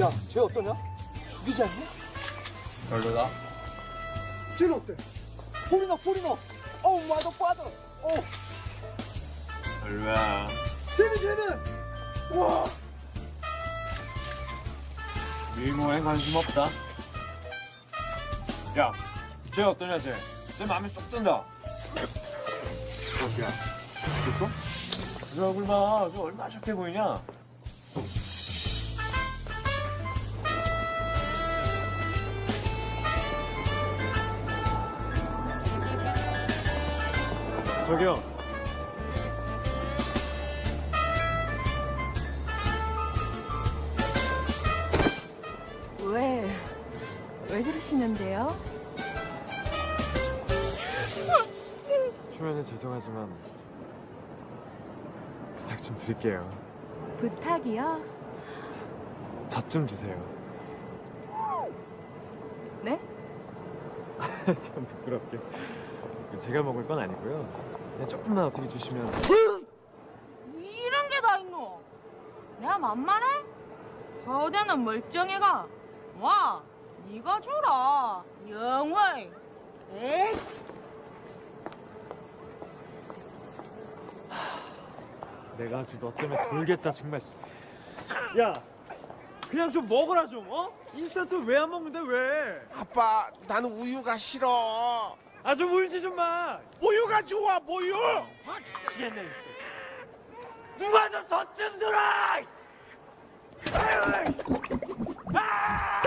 야, 쟤 어떠냐? 죽이지 않냐? 별로다. 쟤는 어때? 포리너, 포리너. 어우, 마더 빠져. 어, 별로야. 쟤는, 쟤는. 와. 미모에 관심 없다. 야, 쟤 어떠냐, 쟤? 쟤 마음에 쏙 든다. 야, 됐어? 저 얼굴 봐. 저 얼마나 착해 보이냐? 저기요. 왜, 왜 그러시는데요? 초면에 죄송하지만 부탁 좀 드릴게요. 부탁이요? 젖 좀 주세요. 네? 참 부끄럽게. 제가 먹을 건 아니고요. 그냥 조금만 어떻게 주시면. 이런 게 다 있노? 내가 만만해? 거대는 멀쩡해가. 와, 네가 주라. 영월. 에이. 내가 아주 너 때문에 돌겠다 정말. 야, 그냥 좀 먹어라 좀. 어? 인스턴트 왜 안 먹는데 왜? 아빠, 나는 우유가 싫어. 아 좀 울지 좀 마. 우유가 좋아, 우유. 미치겠네 진짜. 누가 좀젖좀 들어. 아유. 아!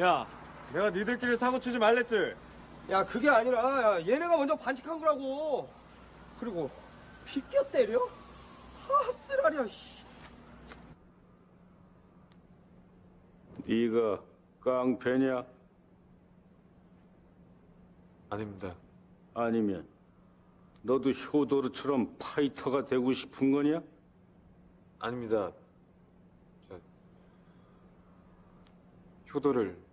야, 내가 니들끼리 사고 치지 말랬지. 야, 그게 아니라, 야, 얘네가 먼저 반칙한 거라고. 그리고, 비껴 때려? 아, 쓰라리야, 씨. 네가 깡패냐? 아닙니다. 아니면 너도 효도르처럼 파이터가 되고 싶은 거냐? 아닙니다. 저 효도를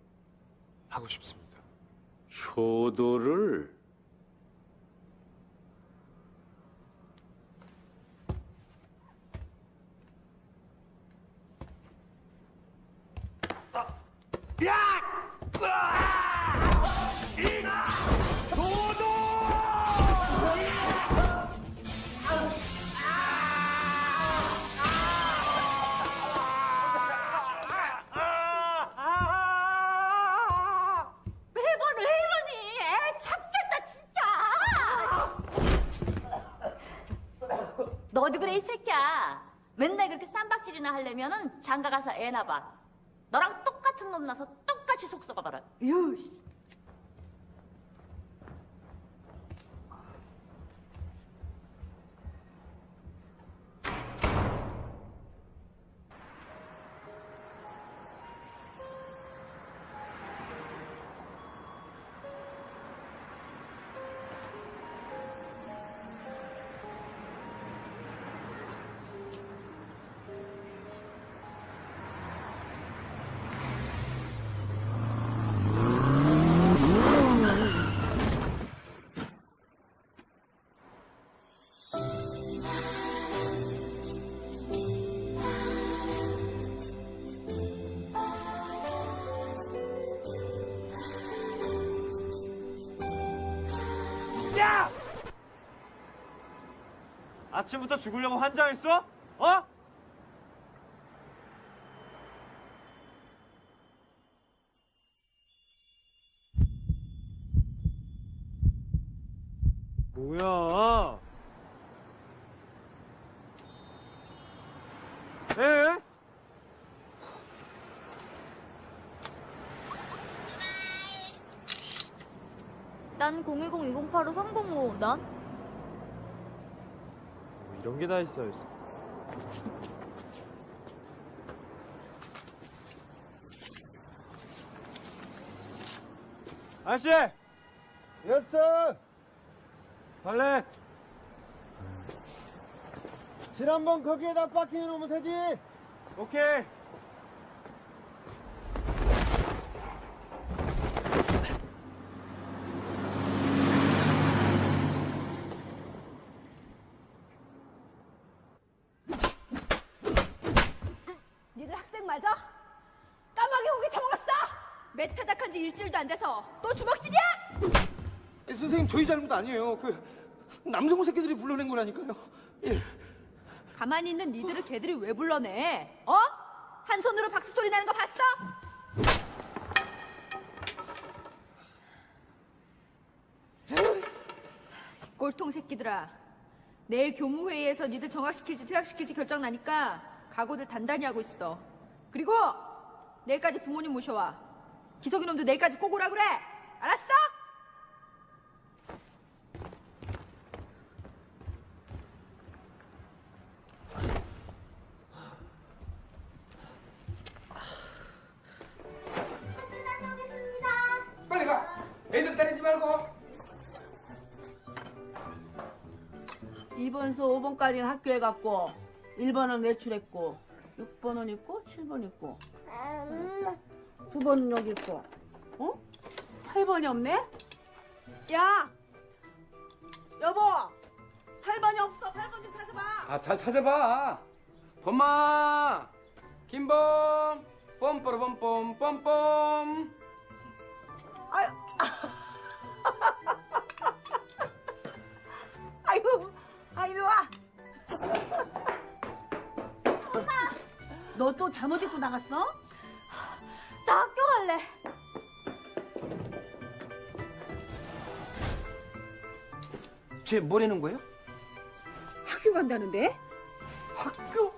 하고 싶습니다. 효도를 매번 왜 너도 그래, 이 새끼야. 맨날 그렇게 쌈박질이나 하려면은 장가 가서 애나 봐. 너랑 똑같은 놈 나서 똑같이 속 썩어봐라. 유, 씨. 아침부터 죽으려고 환장했어? 어? 뭐야? 에? 난 010-2085-305. 넌? 게다 있어. 아저씨! 됐어. 발레! 지난번 거기에다 파킹해 놓으면 되지. 오케이! 맞아? 까마귀 고기 처먹었어? 메타작한 지 일주일도 안 돼서 또 주먹질이야? 선생님 저희 잘못 아니에요. 그 남성호 새끼들이 불러낸 거라니까요. 예. 가만히 있는 니들을 걔들이 왜 불러내? 어? 한 손으로 박수 소리 나는 거 봤어? 꼴통 새끼들아. 내일 교무회의에서 니들 정학시킬지 퇴학시킬지 결정 나니까 각오들 단단히 하고 있어. 그리고 내일까지 부모님 모셔와. 기석이 놈도 내일까지 꼭 오라 그래. 알았어? 빨리 가. 애들 때리지 말고. 2번서 5번까지는 학교에 갔고 1번은 외출했고 6번은 있고 7번 있고 9번은 여기 있고 어? 8번이 없네? 야! 여보! 8번이 없어 8번 좀 찾아봐 아, 잘 찾아봐. 범마, 김범, 뻔뻔뻔뻔 뻔뻔. 아유 아이고 아 이리 와 너 또 잠옷 입고 나갔어? 나 학교 갈래. 쟤 뭐라는 거예요? 학교 간다는데? 학교?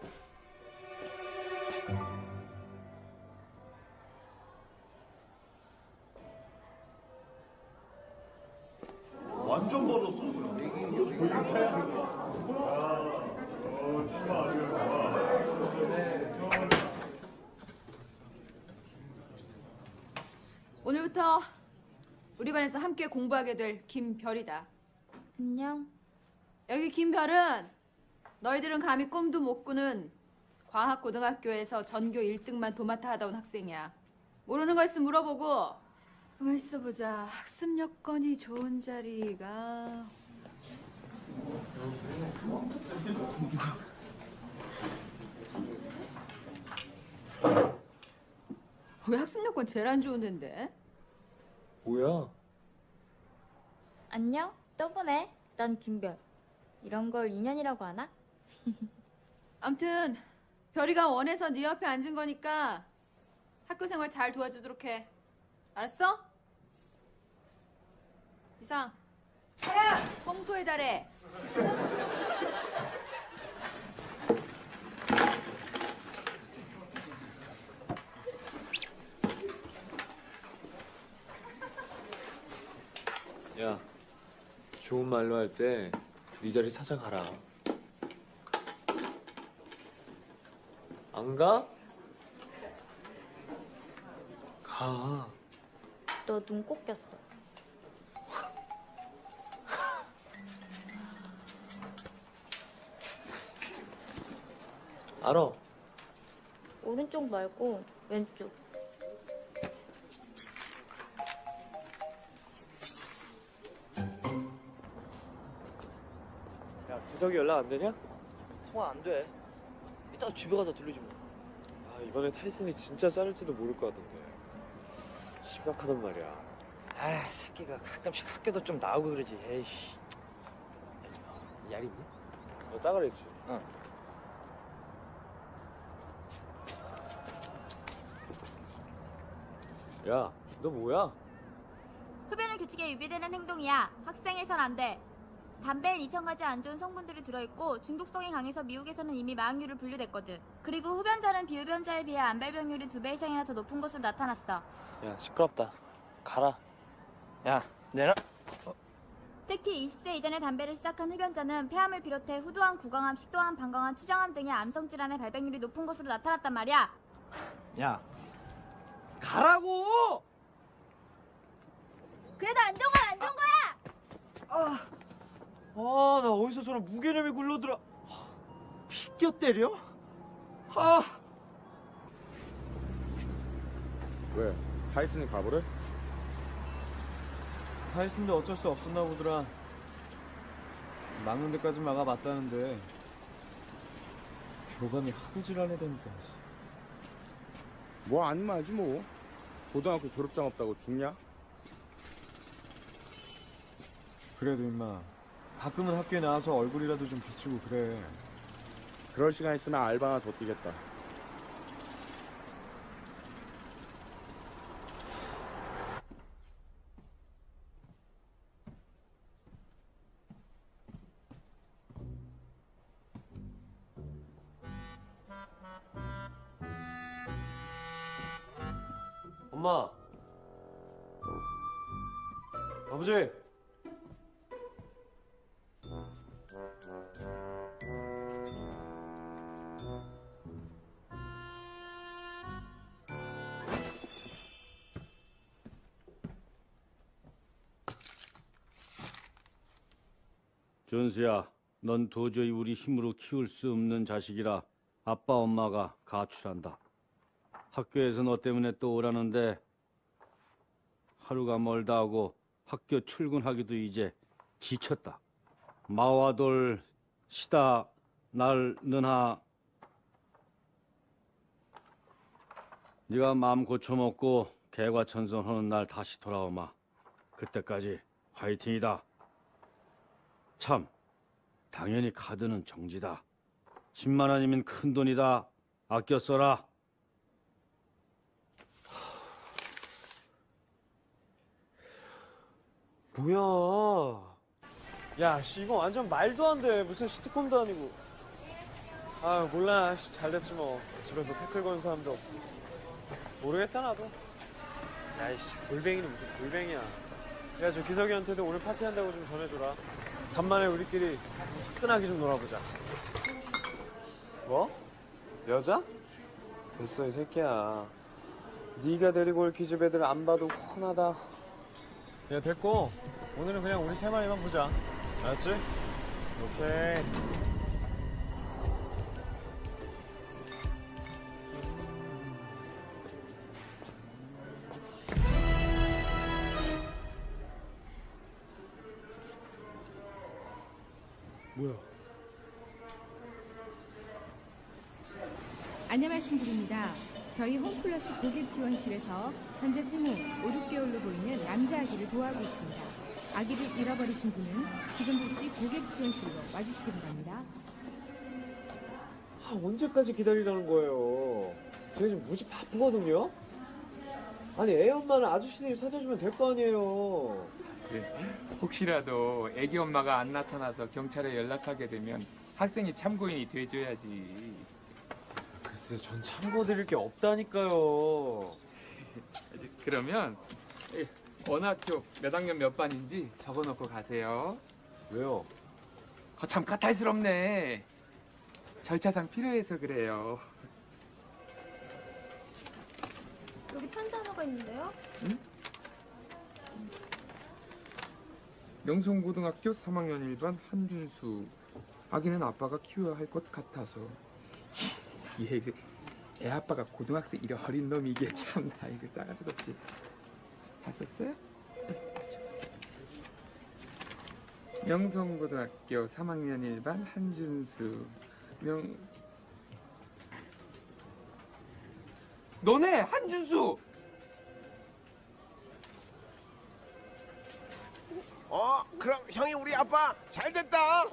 함께 공부하게 될 김별이다. 안녕. 여기 김별은 너희들은 감히 꿈도 못 꾸는 과학고등학교에서 전교 1등만 도맡아 하다 온 학생이야. 모르는 거 있으면 물어보고. 가만 있어 보자. 학습 여건이 좋은 자리가 왜 학습 여건 제일 안 좋은 데인데? 뭐야? 안녕? 또 보네. 난 김별. 이런 걸 인연이라고 하나? 암튼 별이가 원해서 네 옆에 앉은 거니까 학교 생활 잘 도와주도록 해. 알았어? 이상. 야, 청소해 잘해. 야, 좋은 말로 할 때 네 자리 찾아가라. 안 가? 가. 너눈꼭 꼈어. 알아. 오른쪽 말고 왼쪽. 야, 기석이 연락 안 되냐? 통화 안 돼. 이따 집에 가다 들르지 뭐. 아, 이번에 타이슨이 진짜 자를지도 모를 것 같던데. 심각하단 말이야. 아, 새끼가 가끔씩 학교도 좀 나오고 그러지. 에이씨. 얄 있니? 너 따그랬지? 응. 야, 너 뭐야? 흡연은 규칙에 위배되는 행동이야. 학생에선 안 돼. 담배엔 2,000가지 안 좋은 성분들이 들어있고 중독성이 강해서 미국에서는 이미 마약류를 분류됐거든. 그리고 흡연자는 비흡연자에 비해 암발병률이 두 배 이상이나 더 높은 것으로 나타났어. 야, 시끄럽다. 가라. 야, 내놔. 특히 20세 이전에 담배를 시작한 흡연자는 폐암을 비롯해 후두암, 구강암, 식도암, 방광암, 추정암 등의 암성 질환의 발병률이 높은 것으로 나타났단 말이야. 야, 가라고! 그래도 안 좋은 건 안 좋은 거야. 아, 나 어디서 저런 무게념이 굴러들어. 피겨 때려? 아, 왜? 타이슨이 가버려? 타이슨도 어쩔 수 없었나 보더라. 막는 데까지 막아봤다는데 교감이 하도 지랄해대니까. 뭐안 맞지 뭐. 고등학교 졸업장 없다고 죽냐? 그래도 임마 가끔은 학교에 나와서 얼굴이라도 좀 비추고 그래. 그럴 시간 있으면 알바나 더 뛰겠다. 엄마. 아버지. 준수야, 넌 도저히 우리 힘으로 키울 수 없는 자식이라 아빠 엄마가 가출한다. 학교에서 너 때문에 또 오라는데 하루가 멀다 하고 학교 출근하기도 이제 지쳤다. 마와돌 시다 날 너나 네가 마음 고쳐먹고 개과천선하는 날 다시 돌아오마. 그때까지 화이팅이다. 참, 당연히 카드는 정지다. 10만 원이면 큰 돈이다. 아껴 써라. 뭐야? 야, 씨 이거 완전 말도 안 돼. 무슨 시트콤도 아니고. 아, 몰라. 씨, 잘 됐지 뭐. 집에서 태클 건 사람도 없고. 모르겠다 나도. 야, 이씨 골뱅이는 무슨 골뱅이야. 야, 저 기석이한테도 오늘 파티한다고 좀 전해줘라. 간만에 우리끼리 화끈하게 좀 놀아보자. 뭐? 여자? 됐어 이 새끼야. 네가 데리고 올 기집 애들 안 봐도 훤하다. 야 됐고 오늘은 그냥 우리 세 마리만 보자 알았지? 오케이 저희 홈플러스 고객 지원실에서 현재 생후 5, 6개월로 보이는 남자 아기를 도와하고 있습니다. 아기를 잃어버리신 분은 지금 즉시 고객 지원실로 와주시기 바랍니다. 아, 언제까지 기다리라는 거예요 제가 지금 무지 바쁘거든요 아니 애 엄마는 아저씨들이 찾아주면 될 거 아니에요 혹시라도 애기 엄마가 안 나타나서 경찰에 연락하게 되면 학생이 참고인이 돼줘야지. 글쎄 전 참고드릴 게 없다니까요 이제 그러면 예, 어느 학교 몇 학년 몇 반인지 적어놓고 가세요. 왜요? 아, 참 까탈스럽네. 절차상 필요해서 그래요. 여기 편단어가 있는데요? 명성고등학교 3학년 1반 한준수. 아기는 아빠가 키워야 할 것 같아서. 얘, 이게 애 아빠가 고등학생 이래 어린 놈이 이게 참 나 이거 싸가지도 없지. 다 썼어요? 명성고등학교 3학년 1반 한준수. 명 너네 한준수 어, 그럼 형이 우리 아빠 잘 됐다.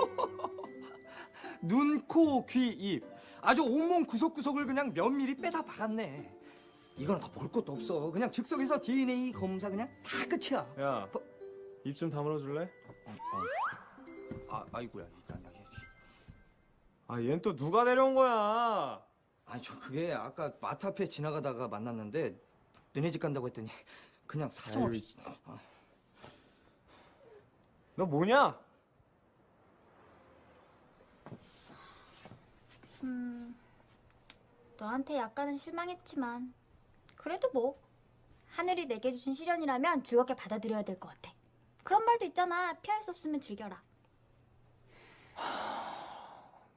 눈, 코, 귀, 입. 아주 온몸 구석구석을 그냥 면밀히 빼다 박았네. 이거는 더볼 것도 없어. 그냥 즉석에서 DNA 검사 그냥 다 끝이야. 야, 뭐? 입좀 다물어 줄래? 아, 아이고야. 아, 얜 또 누가 데려온 거야? 아니 저 그게 아까 마트 앞에 지나가다가 만났는데 너네 집 간다고 했더니 그냥 사정없이 너 뭐냐? 음, 너한테 약간은 실망했지만 그래도 뭐 하늘이 내게 주신 시련이라면 즐겁게 받아들여야 될 것 같아. 그런 말도 있잖아. 피할 수 없으면 즐겨라.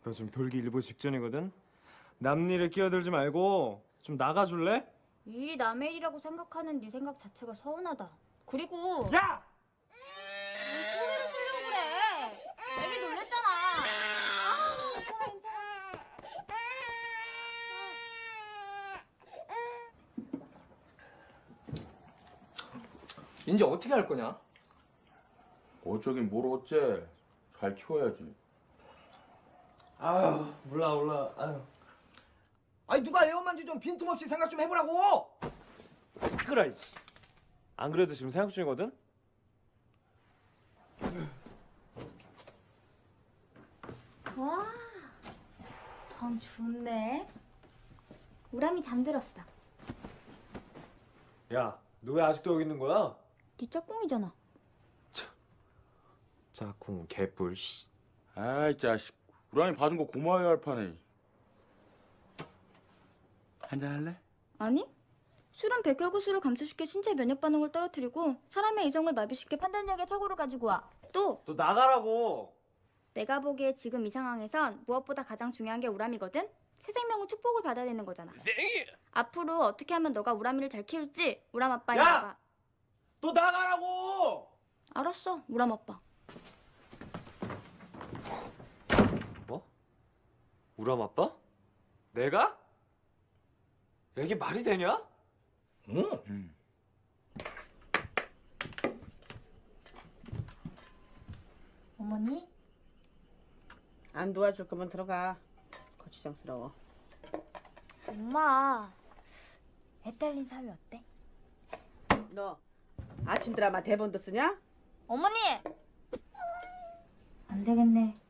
너 지금 돌기 일보 직전이거든. 남 일에 끼어들지 말고 좀 나가 줄래? 이 일이 남의 일이라고 생각하는 네 생각 자체가 서운하다. 그리고 야! 왜 소리를 지르고 그래? 애기 놀랬잖아. 아, 괜찮아, 괜찮아. 이제 어떻게 할 거냐? 어쩌긴 뭘 어째 잘 키워야지 아유, 몰라 몰라. 아유. 아니 누가 애엄마인지 좀 빈틈없이 생각 좀 해보라고. 그래. 이씨. 안 그래도 지금 생각 중이거든. 와, 밤 좋네. 우람이 잠들었어. 야, 너 왜 아직도 여기 있는 거야? 네 짝꿍이잖아. 짝꿍 개뿔 씨. 아이 자식 우람이 받은 거 고마워야 할 판에 한잔 할래? 아니? 술은 백혈구수를 감소시켜 신체 면역 반응을 떨어뜨리고 사람의 이성을 마비시켜 판단력의 착오를 가지고 와. 또너 나가라고. 내가 보기에 지금 이 상황에선 무엇보다 가장 중요한 게 우람이거든. 새 생명은 축복을 받아야 되는 거잖아. 앞으로 어떻게 하면 너가 우람이를 잘 키울지 우람 아빠에 야! 너 나가라고. 알았어, 우람 아빠. 뭐? 우람 아빠? 내가? 야, 이게 말이 되냐? 응. 응 어머니? 안 도와줄 거면 들어가. 거추장스러워. 엄마. 애 딸린 사위 어때? 너 아침 드라마 대본도 쓰냐? 어머니! 안 되겠네.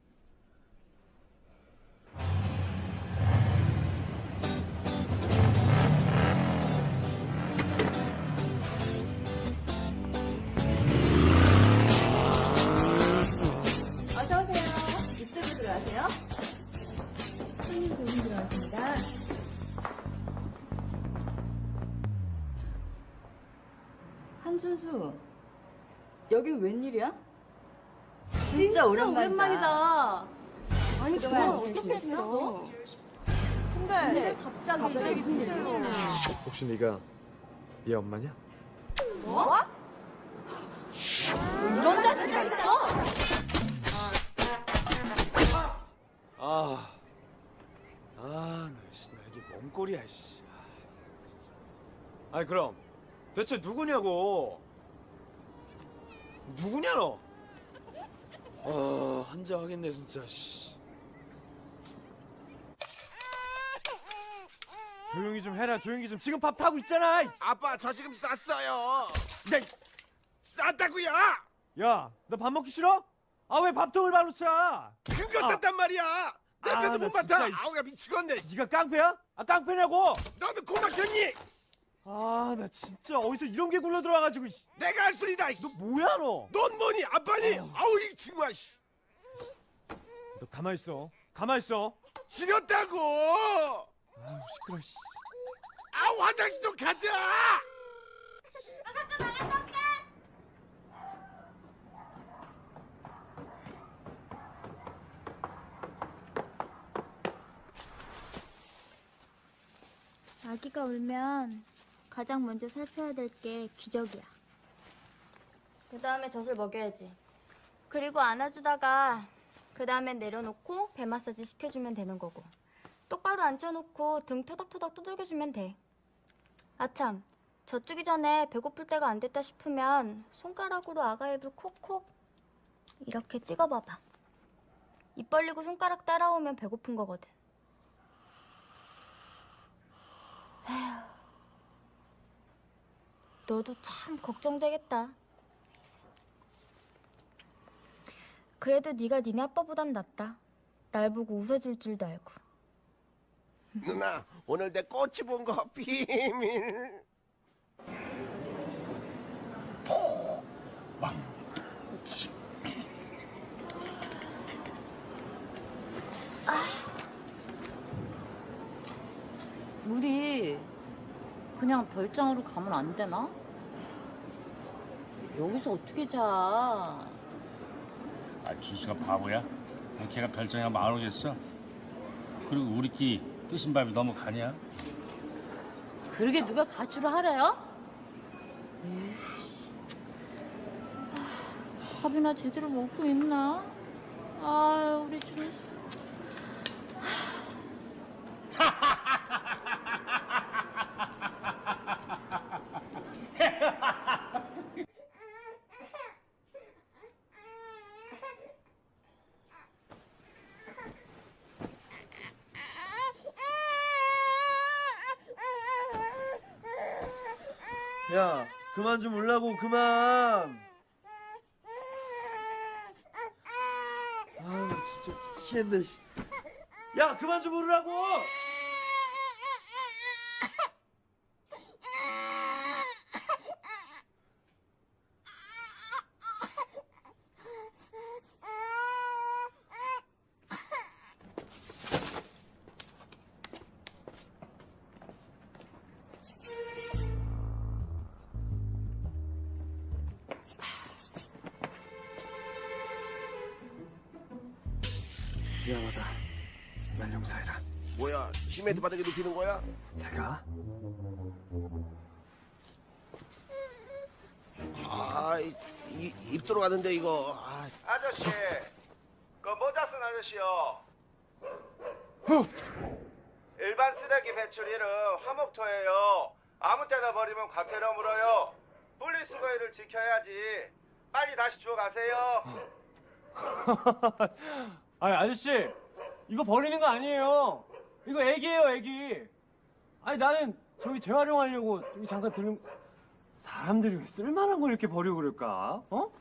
여기 웬일이야? 진짜, 오랜만이다. 아니 그동안 어떻게 지냈어? 근데, 갑자기 갑자기 무슨 혹시 네가 얘 엄마냐? 뭐? 이런 자식이 있어? 아, 아, 나, 씨, 나 이게 뭔 꼴이야, 씨. 아니 그럼 대체 누구냐고? 누구냐 너? 아, 한장 하겠네 진짜. 씨. 조용히 좀 해라, 조용히 좀. 지금 밥 타고 있잖아. 이. 아빠 저 지금 쌌어요 야, 이- 쌌다고요 야, 너 밥 먹기 싫어? 아 왜 밥통을 바로 차? 큰거 아. 쌌단 말이야 냄새도 나못 진짜, 맡아 이씨. 아우 야 미치겠네 네가 깡패야? 아 깡패냐고? 너는 고막혔니 아, 나 진짜 어디서 이런 게 굴러 들어와가지고. 씨. 내가 할 소리다 너 뭐야 너? 넌 뭐니 아빠니 어. 아우 이 친구야 씨. 너 가만 있어. 가만 있어. 지렸다고 아우 시끄러. 씨. 아우 화장실 좀 가자 아기가 울면 가장 먼저 살펴야 될 게 기저귀야. 그 다음에 젖을 먹여야지. 그리고 안아주다가 그 다음에 내려놓고 배 마사지 시켜주면 되는 거고. 똑바로 앉혀놓고 등 토닥토닥 두들겨주면 돼. 아참, 젖주기 전에 배고플 때가 안 됐다 싶으면 손가락으로 아가 입을 콕콕 이렇게 찍어봐봐. 입 벌리고 손가락 따라오면 배고픈 거거든. 에휴. 너도 참 걱정되겠다. 그래도 네가 니네 아빠보단 낫다. 날 보고 웃어줄 줄도 알고. 누나 오늘 내 꽃이 본 거 비밀. 우리 그냥 별장으로 가면 안 되나? 여기서 어떻게 자? 아, 준수가 바보야? 걔가 별장에 가면 안 오겠어? 그리고 우리끼리 뜨신 밥이 너무 가냐? 그러게 누가 가출을 하래요? 에이씨. 아, 밥이나 제대로 먹고 있나? 아, 우리 준수. 야, 그만 좀 울라고 그만. 아유, 진짜 미치겠네. 씨. 야, 그만 좀 울으라고. 시멘트 바닥에 눕히는 거야? 잘 가. 아입 들어가는데 이거. 아, 아저씨, 그 모자 쓴 아저씨요. 일반 쓰레기 배출일은 화목토예요. 아무 때나 버리면 과태료 물어요. 분리수거일을 지켜야지. 빨리 다시 주워 가세요. 아니, 아저씨. 이거 버리는 거 아니에요. 이거 애기예요, 애기. 아니, 나는 저기 재활용하려고 여기 잠깐 들은 사람들이 왜 쓸만한 걸 이렇게 버리고 그럴까? 어?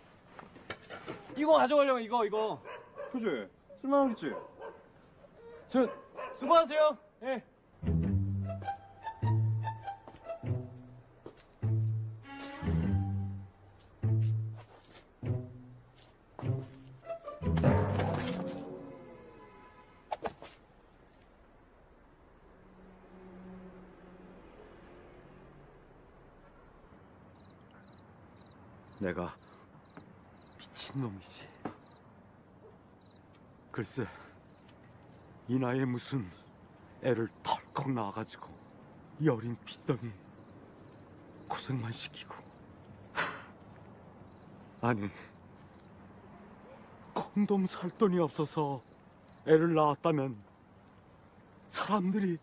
이거 가져가려고 이거 이거. 그지? 쓸만하겠지? 저 수고하세요. 예. 내가 미친놈이지. 글쎄, 이 나이에 무슨 애를 덜컥 낳아가지고 이 어린 핏덩이 고생만 시키고. 아니, 콘돔 살 돈이 없어서 애를 낳았다면 사람들이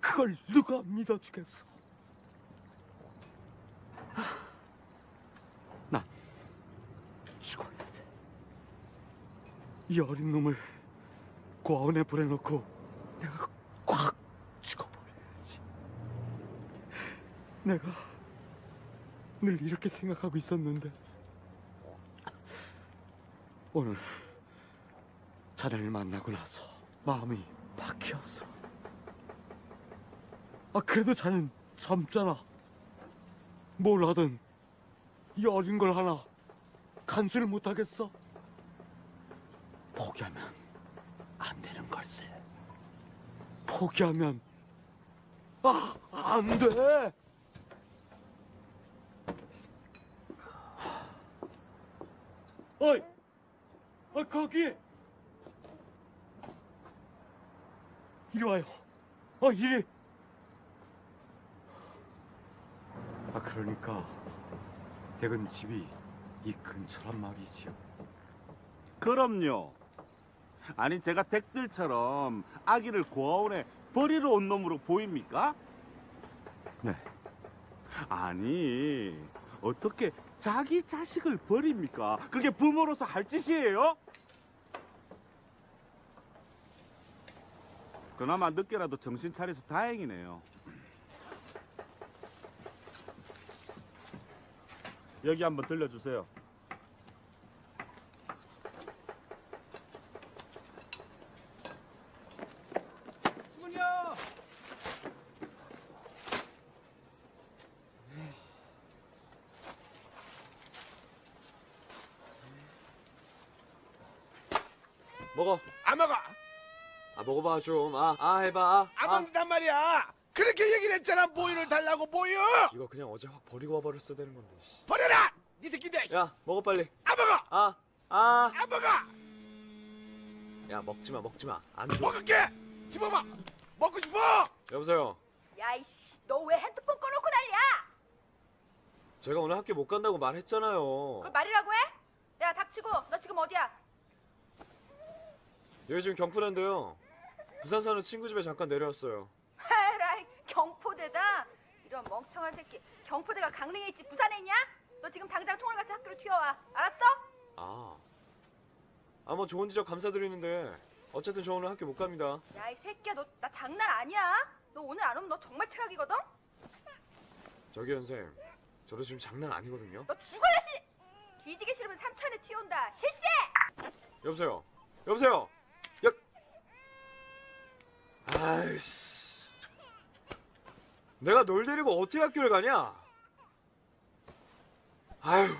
그걸 누가 믿어주겠어? 난 죽어야 돼. 이 어린 놈을 고아원에 보내놓고 내가 꽉 죽어버려야지. 내가 늘 이렇게 생각하고 있었는데 오늘 자네를 만나고 나서 마음이 바뀌었어. 아 그래도 자넨 젊잖아. 뭘 하든 이 어린 걸 하나 간수를 못하겠어? 포기하면 안 되는 걸세. 포기하면 아, 안 돼. 어이, 어 거기 이리 와요. 어 이리. 아 그러니까 댁은 집이 이 근처란 말이지요. 그럼요. 아니 제가 댁들처럼 아기를 고아원에 버리러 온 놈으로 보입니까? 네 아니 어떻게 자기 자식을 버립니까? 그게 부모로서 할 짓이에요? 그나마 늦게라도 정신 차려서 다행이네요 여기 한번 들려주세요 아 먹어봐 좀. 아, 아 해봐. 아, 안 아. 먹는단 말이야. 그렇게 얘기를 했잖아. 모유를 달라고 모유. 이거 그냥 어제 확 버리고 와버렸어야 되는 건데. 씨. 버려라. 네 새끼들. 야 먹어 빨리. 안 먹어. 아, 아. 안 먹어. 야 먹지 마, 먹지 마. 안 줘. 먹을게. 집어봐. 먹고 싶어. 여보세요. 야이씨, 너 왜 핸드폰 꺼놓고 난리야? 제가 오늘 학교 못 간다고 말했잖아요. 그걸 말이라고 해? 야 닥치고 너 지금 어디야? 여기 지금 경포대인데요. 부산 사는 친구 집에 잠깐 내려왔어요. 헤라이 경포대다. 이런 멍청한 새끼. 경포대가 강릉에 있지 부산에 있냐? 너 지금 당장 같이 학교로 튀어와. 알았어? 아. 아, 뭐 좋은 지적 감사드리는데 어쨌든 저 오늘 학교 못 갑니다. 야 이 새끼야 너 나 장난 아니야? 너 오늘 안 오면 너 정말 퇴학이거든? 저기 선생, 저도 지금 장난 아니거든요. 너 죽어야지! 뒤지기 싫으면 삼천에 튀어온다. 실세! 여보세요. 여보세요. 여. 아이씨. 내가 널 데리고 어떻게 학교를 가냐? 아유.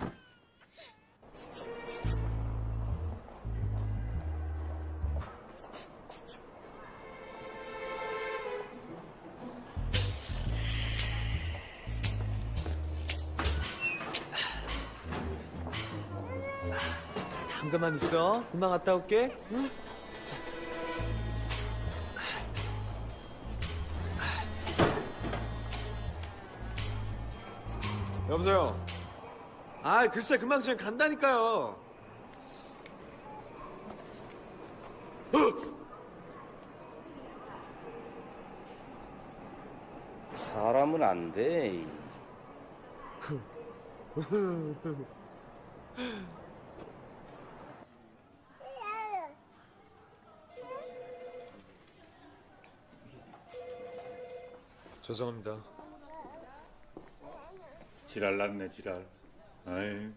잠깐만 있어. 금방 갔다 올게. 응? 자. 여보세요. 아, 글쎄 금방 지금 간다니까요. 사람은 안 돼. 죄송합니다. 지랄 났네 지랄. 아이.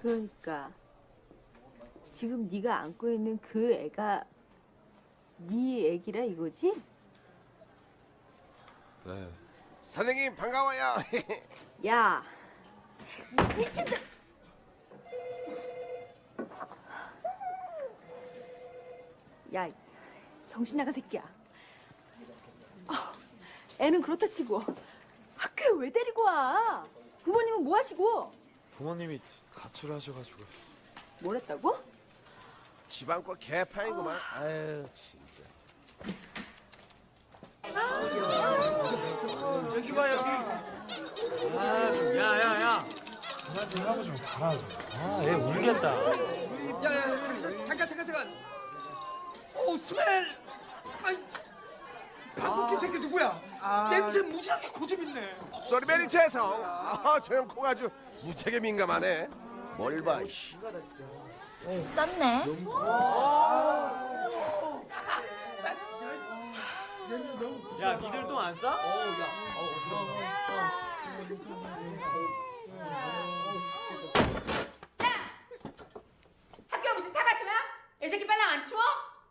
그러니까 지금 네가 안고 있는 그 애가 네 애기라 이거지? 네. 선생님 반가워요. 야 미친다 야 정신 나간 새끼야 아, 애는 그렇다 치고 학교에 왜 데리고 와 부모님은 뭐 하시고 부모님이 가출을 하셔가지고. 뭘 했다고? 집안 꼴 개판이구만. 아유 진짜. 여기 봐요. 아, 좀, 야, 야, 야. 그만 좀 하고 좀 가라 좀. 아, 얘 울겠다. 야야 잠깐 잠깐 잠깐. 오 스멜. 아이 방귀 새끼 누구야? 냄새 무지하게 고집 있네. 쏘리베리 죄송. 아, 저형 코가 아주 무지하게 민감하네. 뭘 봐, 이씨. 썼네. 야, 니들 똥 안 싸? 학교 무슨 타가지야? 애새끼 빨랑 안 치워?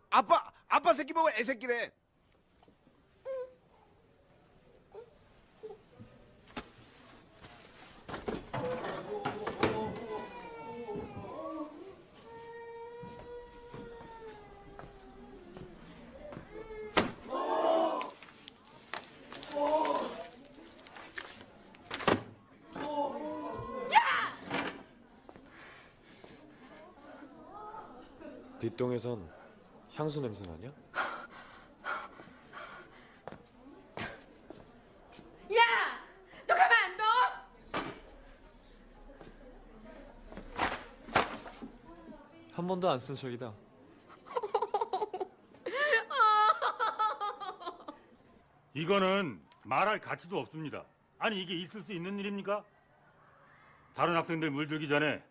아빠, 아빠 새끼 보고 애새끼래. 뒷동에선 향수 냄새 나냐? 야! 너 가만 안 둬? 한 번도 안 쓴 적이다. 이거는 말할 가치도 없습니다. 아니 이게 있을 수 있는 일입니까? 다른 학생들 물들기 전에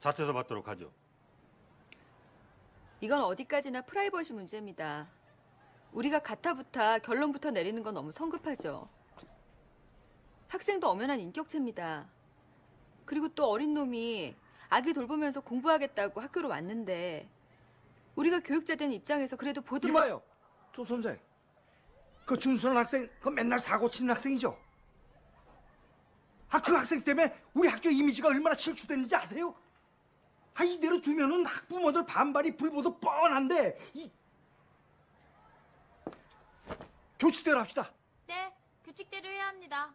자퇴서 받도록 하죠. 이건 어디까지나 프라이버시 문제입니다. 우리가 가타부터 결론부터 내리는 건 너무 성급하죠. 학생도 엄연한 인격체입니다. 그리고 또 어린 놈이 아기 돌보면서 공부하겠다고 학교로 왔는데 우리가 교육자 된 입장에서 그래도 보듬어 이봐요, 조 선생. 그 준수한 학생, 그 맨날 사고 치는 학생이죠. 아, 그 학생 때문에 우리 학교 이미지가 얼마나 실추됐는지 아세요? 아, 이대로 두면은 학부모들 반발이 불보듯 뻔한데, 이 교칙대로 합시다. 네, 규칙대로 해야 합니다.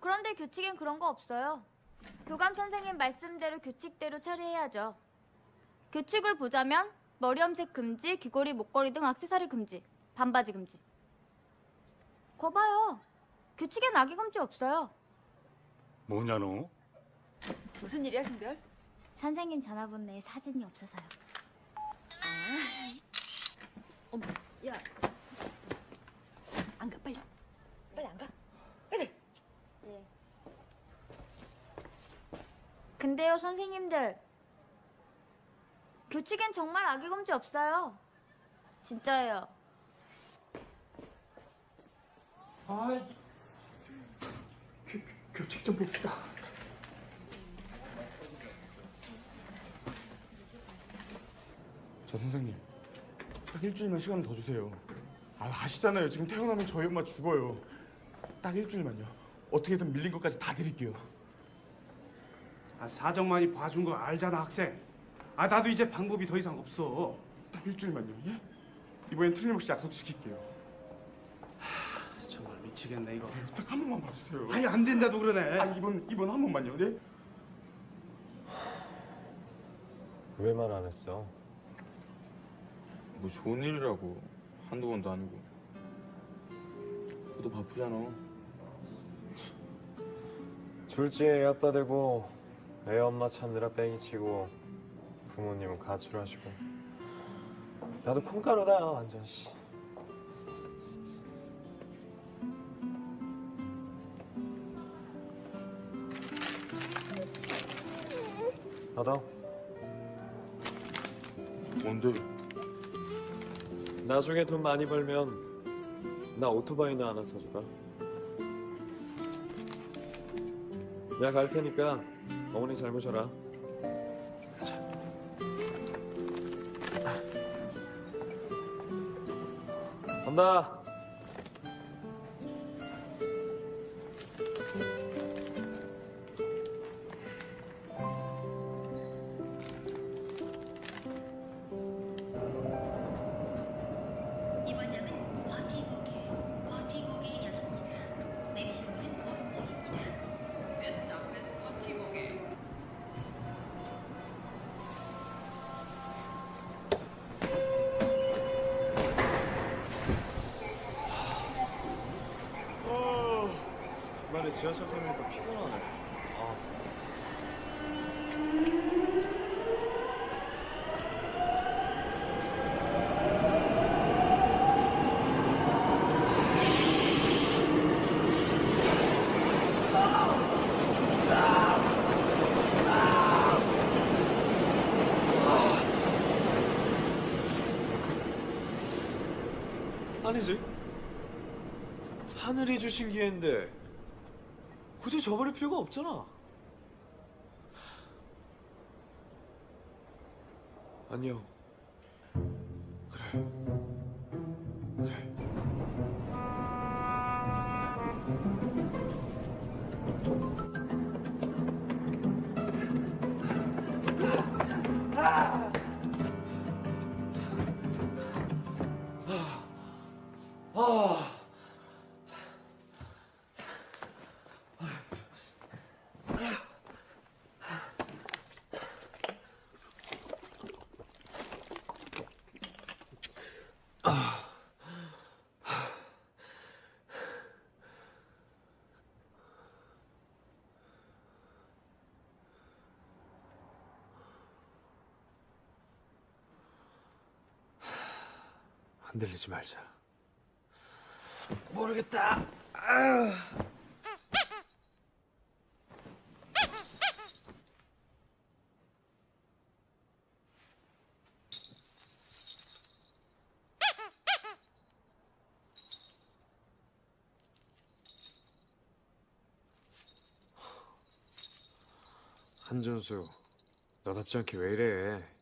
그런데 규칙엔 그런 거 없어요. 교감 선생님 말씀대로 규칙대로 처리해야죠. 규칙을 보자면 머리 염색 금지, 귀걸이, 목걸이 등 액세서리 금지, 반바지 금지. 거 봐요. 규칙엔 악의 금지 없어요. 뭐냐 너? 무슨 일이야, 김별? 선생님 전화번호에 사진이 없어서요. 어머, 야. 안 가. 빨리 안 가. 네. 근데요, 선생님들. 규칙엔 정말 악의 금지 없어요. 진짜예요. 아. 교, 교- 교책 좀 봅시다. 저 선생님 딱 일주일만 시간 더 주세요. 아 아시잖아요. 지금 태어나면 저희 엄마 죽어요. 딱 일주일만요. 어떻게든 밀린 것까지 다 드릴게요. 아, 사정 많이 봐준 거 알잖아 학생. 아 나도 이제 방법이 더 이상 없어. 딱 일주일만요. 예? 이번엔 틀림없이 약속 지킬게요. 정말 미치겠네 이거. 딱 한 번만 봐주세요. 아니 안 된다도 그러네. 아 이번 이번 한 번만요. 네? 왜 말 안 했어? 뭐 좋은 일이라고 한두 번도 아니고. 너도 바쁘잖아. 애 아빠 되고 애 엄마 찾느라 뺑이 치고 부모님은 가출하시고 나도 콩가루다 완전 씨. 받아. 뭔데? 나중에 돈 많이 벌면 나 오토바이나 하나 사주라. 내가 갈 테니까 어머니 잘 모셔라. 가자. 간다. 주신 기회인데 굳이 저버릴 필요가 없잖아. 흔들리지 말자. 모르겠다. 한전수, 너답지 않게 왜 이래?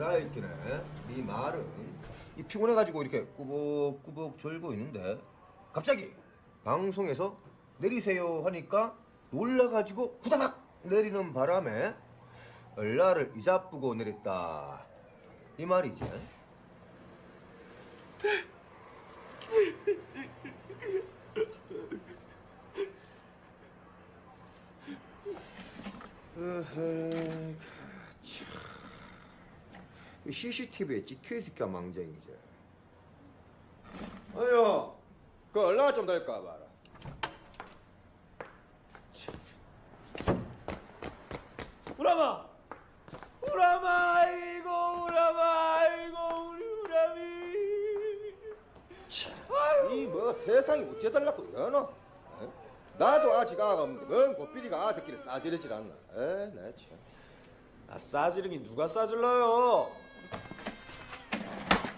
그라이키네. 네 말은 이 피곤해가지고 이렇게 꾸벅꾸벅 졸고 있는데 갑자기 방송에서 내리세요 하니까 놀라가지고 후다닥 내리는 바람에 얼라를 이자쁘고 내렸다. 이 말이지. 으흐, 참. CCTV에 찍혀 있을까 망정이지. 어여, 그 얼마나 좀 될까 봐라. 우람아! 우람아! 아이고 우람아! 아이고 우리 우람이! 이뭐 세상이 어째달라고 이러노? 어? 나도 아직 아가 없는데 뭔 고삐리가 아 새끼를 싸지르질 않나? 에, 나 참. 아 싸지르긴 누가 싸질러요?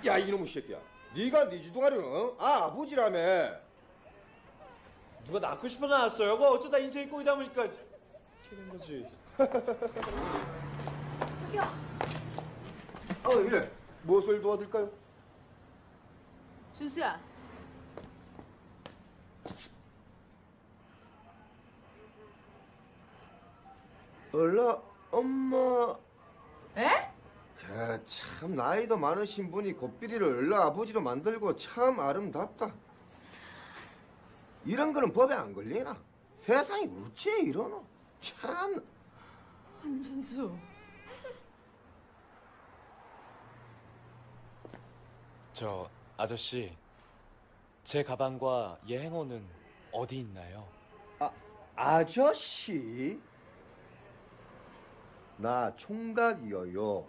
야 이놈의 새끼야. 네가 네 주둥아리는 어? 아 아버지라며. 누가 낳고 싶어 낳았어요? 그거 어쩌다 인생이 꼬이다 보니까 이렇게 된 거지. 어 이래. 무엇을 도와드릴까요? 준수야. 얼라 엄마. 에? 야, 참 나이도 많으신 분이 고삐리를 얼라 아버지로 만들고 참 아름답다. 이런 거는 법에 안 걸리나? 세상이 어째 이러노? 참. 한준수. 저 아저씨 제 가방과 얘 행어는 어디 있나요? 아저씨? 나 총각이여요.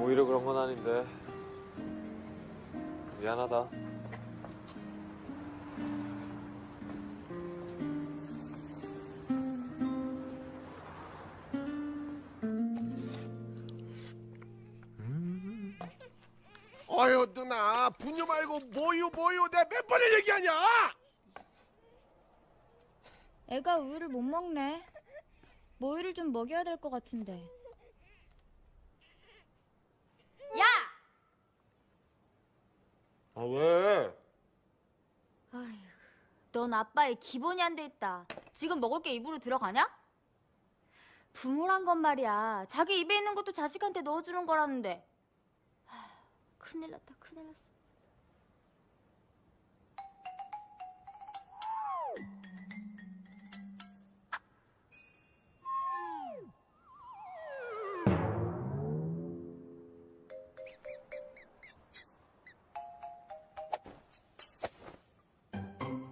오히려 그런 건 아닌데. 미안하다. 어휴 누나 분유 말고 모유 모유 내가 몇 번을 얘기하냐? 애가 우유를 못 먹네. 모유를 좀 먹여야 될 것 같은데. 야! 아 왜? 아휴, 넌 아빠의 기본이 안 돼 있다. 지금 먹을 게 입으로 들어가냐? 부모란 건 말이야. 자기 입에 있는 것도 자식한테 넣어주는 거라는데. 하, 큰일 났다, 큰일 났어.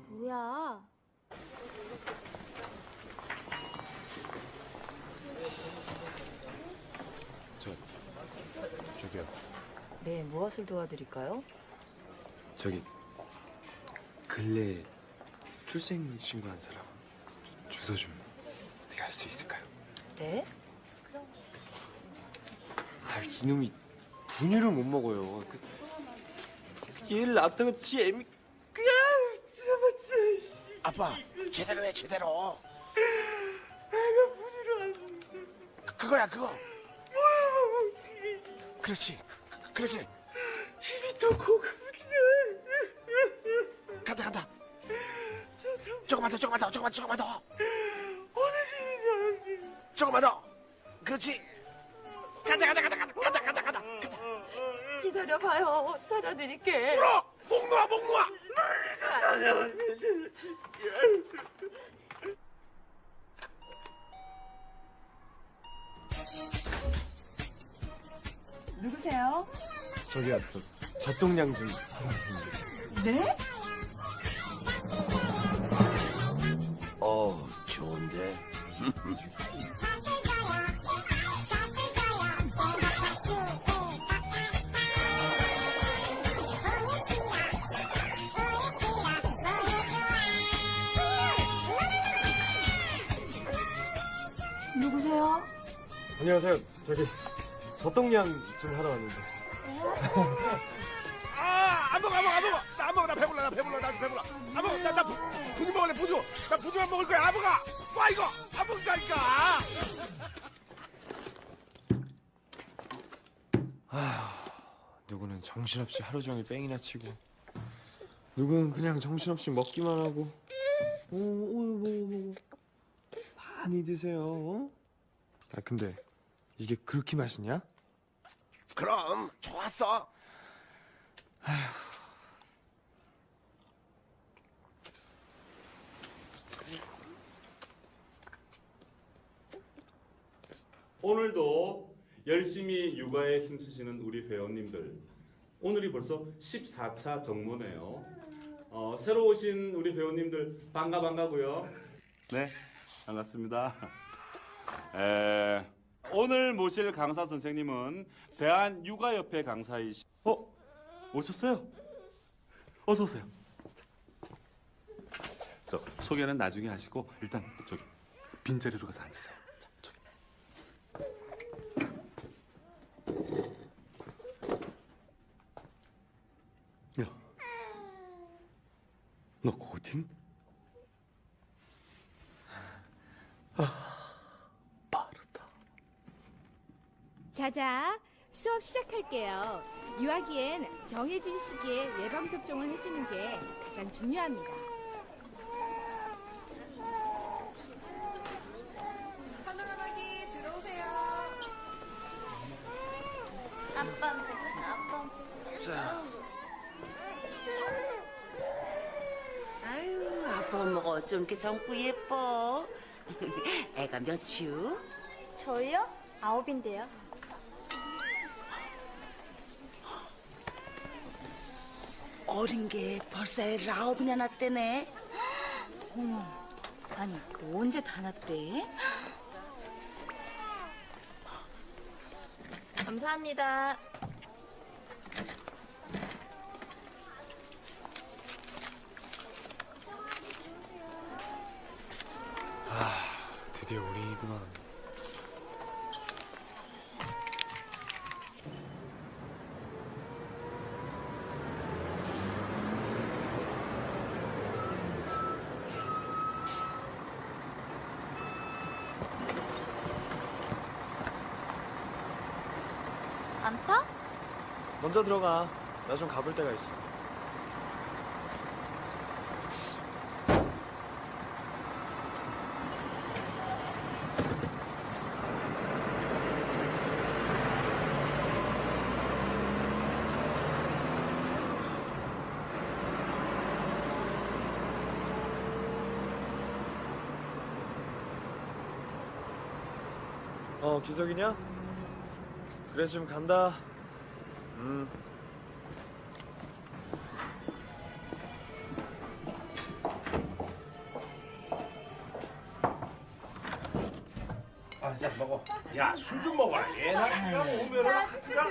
뭐야? 저 저기요. 네, 무엇을 도와드릴까요? 저기 근래 출생 신고한 사람 주소 좀 어떻게 알 수 있을까요? 네? 아 이놈이 분유를 못 먹어요. 그, 얘를 낳다가 지 애미 그야 잡았지. 아빠 제대로 해 제대로. 애가 분유를 안 먹는데. 그거야 그거. 그렇지 그렇지. 입이 또 고급이네. 간다 간다. 조금만 더 조금만 더 조금만 조금만 더. 어느 집인지 알았어. 조금만 더. 그렇지. 간다 간다 간다 간다 간다 간다 간다. 기다려봐요. 찾아드릴게. 물어 목 놓아 목 놓아. 누구세요? 저기요, 저, 저 동냥 좀. 네? 어, 좋은데. 누구세요? 안녕하세요. 저기 젖동량 좀 하러 왔는데. 아 안 먹어 안 먹어 안 먹어 나 안 먹어 나 배불러 나 배불러 나 배불러 안 먹어 나 나 부주 먹을래 부주 나 부주만 먹을 거야 안 먹어 와 이거 안 먹자니까 아휴, 누구는 정신없이 하루 종일 뺑이나 치고, 누구는 그냥 정신없이 먹기만 하고. 오, 오, 뭐, 뭐, 많이 드세요. 어? 아 근데 이게 그렇게 맛있냐? 그럼 좋았어 오늘도 열심히 육아에 힘쓰시는 우리 회원님들 오늘이 벌써 14차 정모네요. 어, 새로 오신 우리 회원님들 반가 반가고요. 네, 반갑습니다. 에, 오늘 모실 강사 선생님은 대한육아협회 강사이시. 어, 오셨어요? 어서 오세요. 저 소개는 나중에 하시고 일단 저기 빈자리로 가서 앉으세요. 야, 너 고딩? 자자, 수업 시작할게요. 유아기엔 정해진 시기에 예방 접종을 해주는 게 가장 중요합니다. 하늘하기 들어오세요. 아빠한테 아빠한테. 자. 아유, 아빠 엄마가 어쩜 이렇게 젊고 예뻐. 애가 몇이요? 저희요? 아홉인데요. 어린 게 벌써 아홉이나 낳았대네. 어머, 아니 언제 다 났대? 감사합니다. 아, 드디어 우리구나. 안 타? 먼저 들어가. 나 좀 가볼 데가 있어. 어, 기석이냐? 그래, 지금 간다. 야 술 좀 먹어 얘나 그냥 오면은 하트가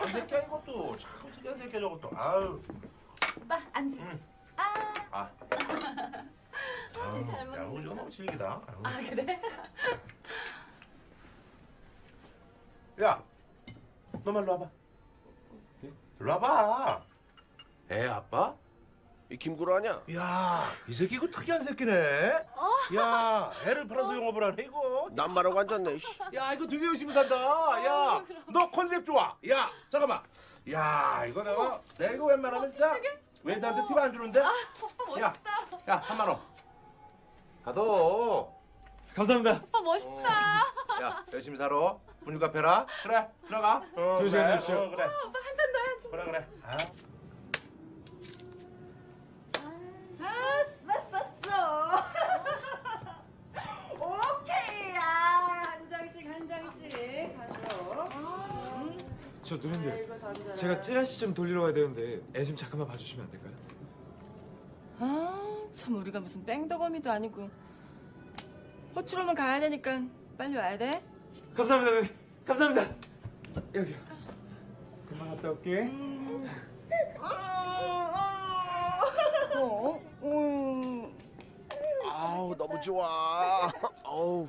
저 새끼야 이것도. 참 특이한 새끼야 저것도. 아유. 오빠 앉아. 아. 아유, 야 우리 이거 너무 질기다. 아유. 아 그래? 야, 너만 일로 와봐. 일로 와봐. 애 아빠? 이 김구라 아냐? 야, 이 새끼 이거 특이한 새끼네. 야, 애를 팔아서 영업을 하네 이거. 남말하고 앉았네. 야, 이거 되게 열심히 산다. 야, 너 컨셉 좋아. 야, 잠깐만. 야, 이거 내가 내가 이거 웬만하면 진짜 웬한테 팁 안 주는데? 야, 야, 3만 원. 가둬. 감사합니다. 오빠 멋있다. 야, 열심히 살아. 분유 카페라. 그래, 들어가. 어, 좋은 시간 되십시오. 어, 그래. 오빠 한 잔 더, 한 잔. 그래, 그래. 아. 아, 쌌었어. 오케이. 아, 한 장씩 한 장씩 가져. 음. 저 누님들, 제가 찌라시 좀 돌리러 가야 되는데 애 좀 잠깐만 봐주시면 안 될까요? 아, 참 우리가 무슨 뺑덕어미도 아니고 호출오면 가야 되니까 빨리 와야 돼. 감사합니다, 누님. 감사합니다. 자, 여기요. 그만 갔다 올게. 어? 음, 아우, 너무 좋아. 어우.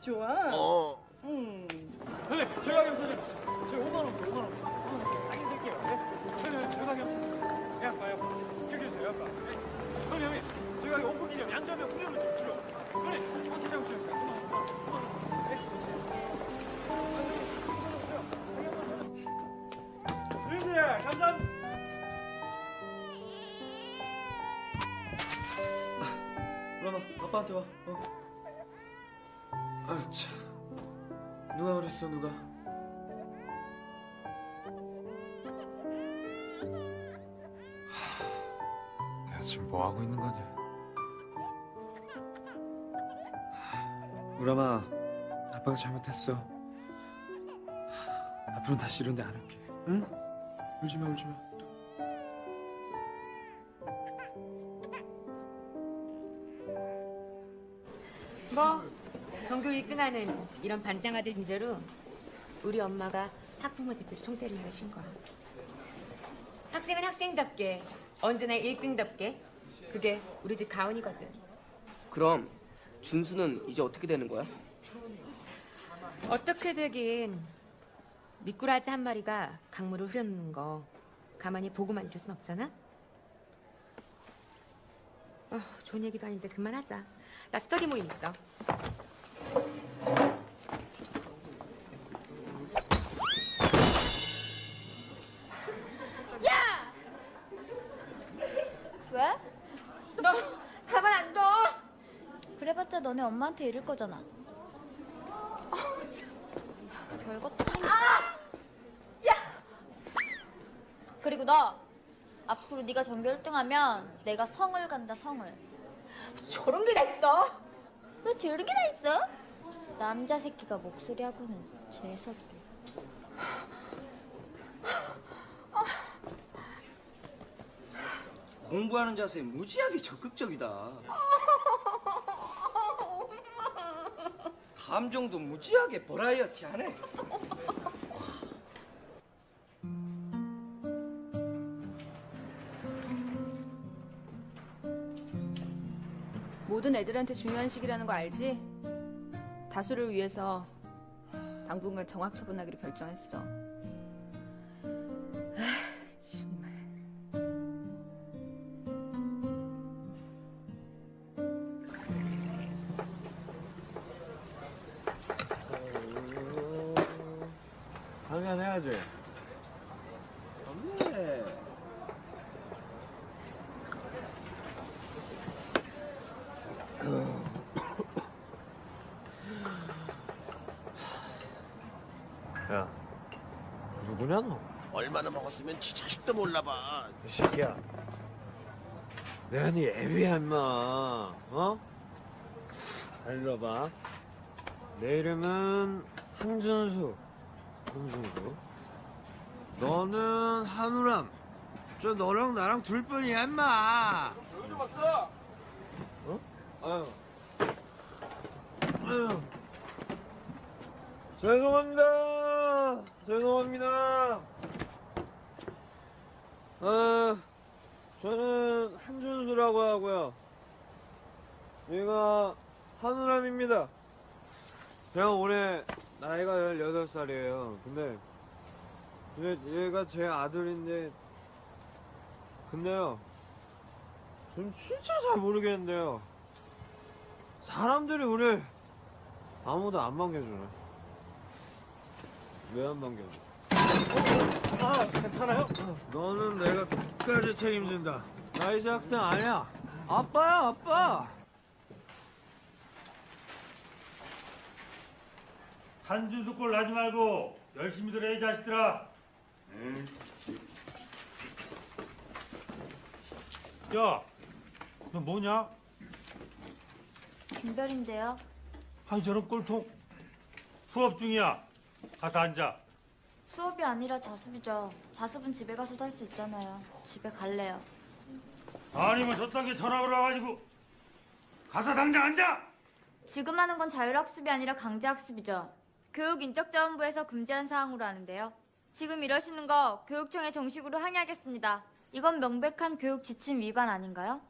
좋아. 어. 음. 선생님, 제가 겸사죠. 제가 5만 원, 5만 원. 당연히 드릴게요. 네? 선생님, 제가 겸사. 야, 아빠, 야, 아빠. 기억해주세요, 아빠. 네? 선생님, 제가 오픈 기념 양자면 훈련을 좀 주려. 선생님, 어떻게 잡으세요? 5만 원, 5만 원, 5만 원. 네? 선생님들, 감사합니다. 그러나 아빠한테 와. 어. 아 참. 누가 그랬어 누가? 하, 내가 지금 뭐 하고 있는 거냐? 우람아, 아빠가 잘못했어. 하, 앞으로는 다시 이런 데 안 할게. 응? 울지 마, 울지 마. 뭐 전교 1등하는 이런 반장 아들 주제로 우리 엄마가 학부모 대표로 총대를 하신 거야. 학생은 학생답게 언제나 1등답게 그게 우리 집 가훈이거든. 그럼 준수는 이제 어떻게 되는 거야? 어떻게 되긴 미꾸라지 한 마리가 강물을 흐려놓는 거 가만히 보고만 있을 순 없잖아. 어, 좋은 얘기도 아닌데 그만하자. 나 스터디 모임 있어. 야! 왜? 너 가만 안 둬. 그래봤자 너네 엄마한테 이럴 거잖아. 별것도 아니야. 그리고 너 앞으로 네가 전교 1등하면 내가 성을 간다 성을. 저런 게 다 있어? 왜 저런 게 다 있어? 남자 새끼가 목소리하고는 재수없게. 공부하는 자세 무지하게 적극적이다. 감정도 무지하게 버라이어티하네. 모든 애들한테 중요한 시기라는 거 알지? 다수를 위해서 당분간 정학 처분하기로 결정했어. 얼마나 먹었으면 지 자식도 몰라봐. 이 새끼야. 내가 네 애비야 임마. 어? 잘 들어봐. 내 이름은 한준수. 한준수. 너는 한우람. 저 너랑 나랑 둘뿐이야 임마. 좀 박사. 어? 아유. 아유. 죄송합니다. 죄송합니다. 아, 저는 한준수라고 하고요. 얘가 한우람입니다. 제가 올해 나이가 18살이에요. 근데, 근데 얘가 제 아들인데, 근데요, 전 진짜 잘 모르겠는데요. 사람들이 우리 아무도 안 반겨주네. 왜 안 반겨줘? 아, 괜찮아요? 너는 내가 끝까지 책임진다. 나 이제 학생 아니야. 아빠야, 아빠. 한준수 꼴 나지 말고 열심히 들어 이 자식들아. 응. 야, 너 뭐냐? 김별인데요. 아이 저런 꼴통. 수업 중이야. 가서 앉아. 수업이 아니라 자습이죠. 자습은 집에 가서도 할 수 있잖아요. 집에 갈래요. 아니면 저딴 게 전화 걸어가지고 가서 당장 앉아. 지금 하는 건 자율학습이 아니라 강제학습이죠. 교육인적자원부에서 금지한 사항으로 하는데요. 지금 이러시는 거 교육청에 정식으로 항의하겠습니다. 이건 명백한 교육 지침 위반 아닌가요?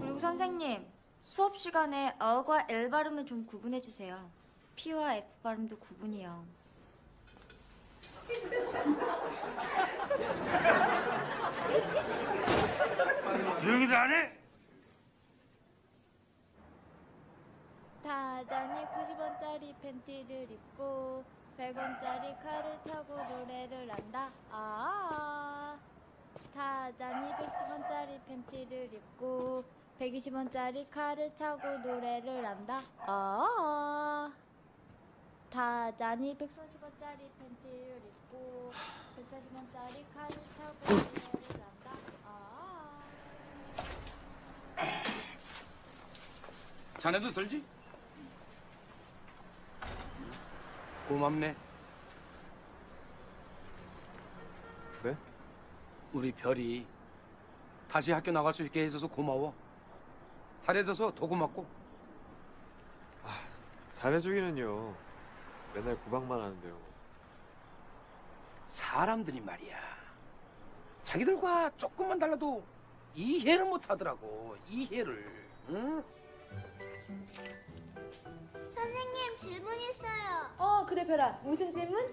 그리고 선생님, 수업 시간에 어과 엘 발음을 좀 구분해 주세요. P와 F 발음도 구분이요. 조용히들 안 해? 타잔이 90원짜리 팬티를 입고 100원짜리 칼을 타고 노래를 한다. 아. 타잔이 110원짜리 팬티를 입고 120원짜리 칼을 차고 노래를 한다. 아. 타잔이 130원짜리 팬티를 입고 140원짜리 칼을 차고 노래를 한다. 아. 자네도 들지? 고맙네. 네? 우리 별이 다시 학교 나갈 수 있게 해줘서 고마워. 잘해줘서 더 고맙고. 잘해주기는요. 맨날 구박만 하는데요. 사람들이 말이야. 자기들과 조금만 달라도 이해를 못 하더라고. 이해를. 응? 선생님 질문 있어요. 어 그래 별아 무슨 질문?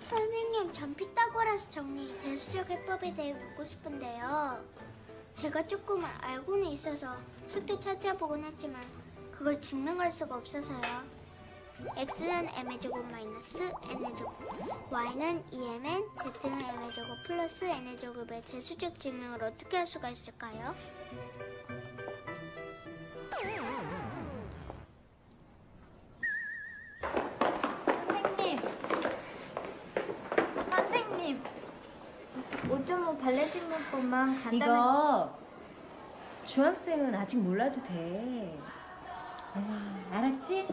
선생님 전 피타고라스 정리 대수적 해법에 대해 묻고 싶은데요. 제가 조금 알고는 있어서 책도 찾아보곤 했지만 그걸 증명할 수가 없어서요. x는 m의 제곱 마이너스 n의 제곱, y는 2mn, z는 m의 제곱 플러스 n의 제곱의 대수적 증명을 어떻게 할 수가 있을까요? 선생님. 선생님. 5.5 발레 질문법만 간단하게 이거 중학생은 아직 몰라도 돼. 아, 알았지?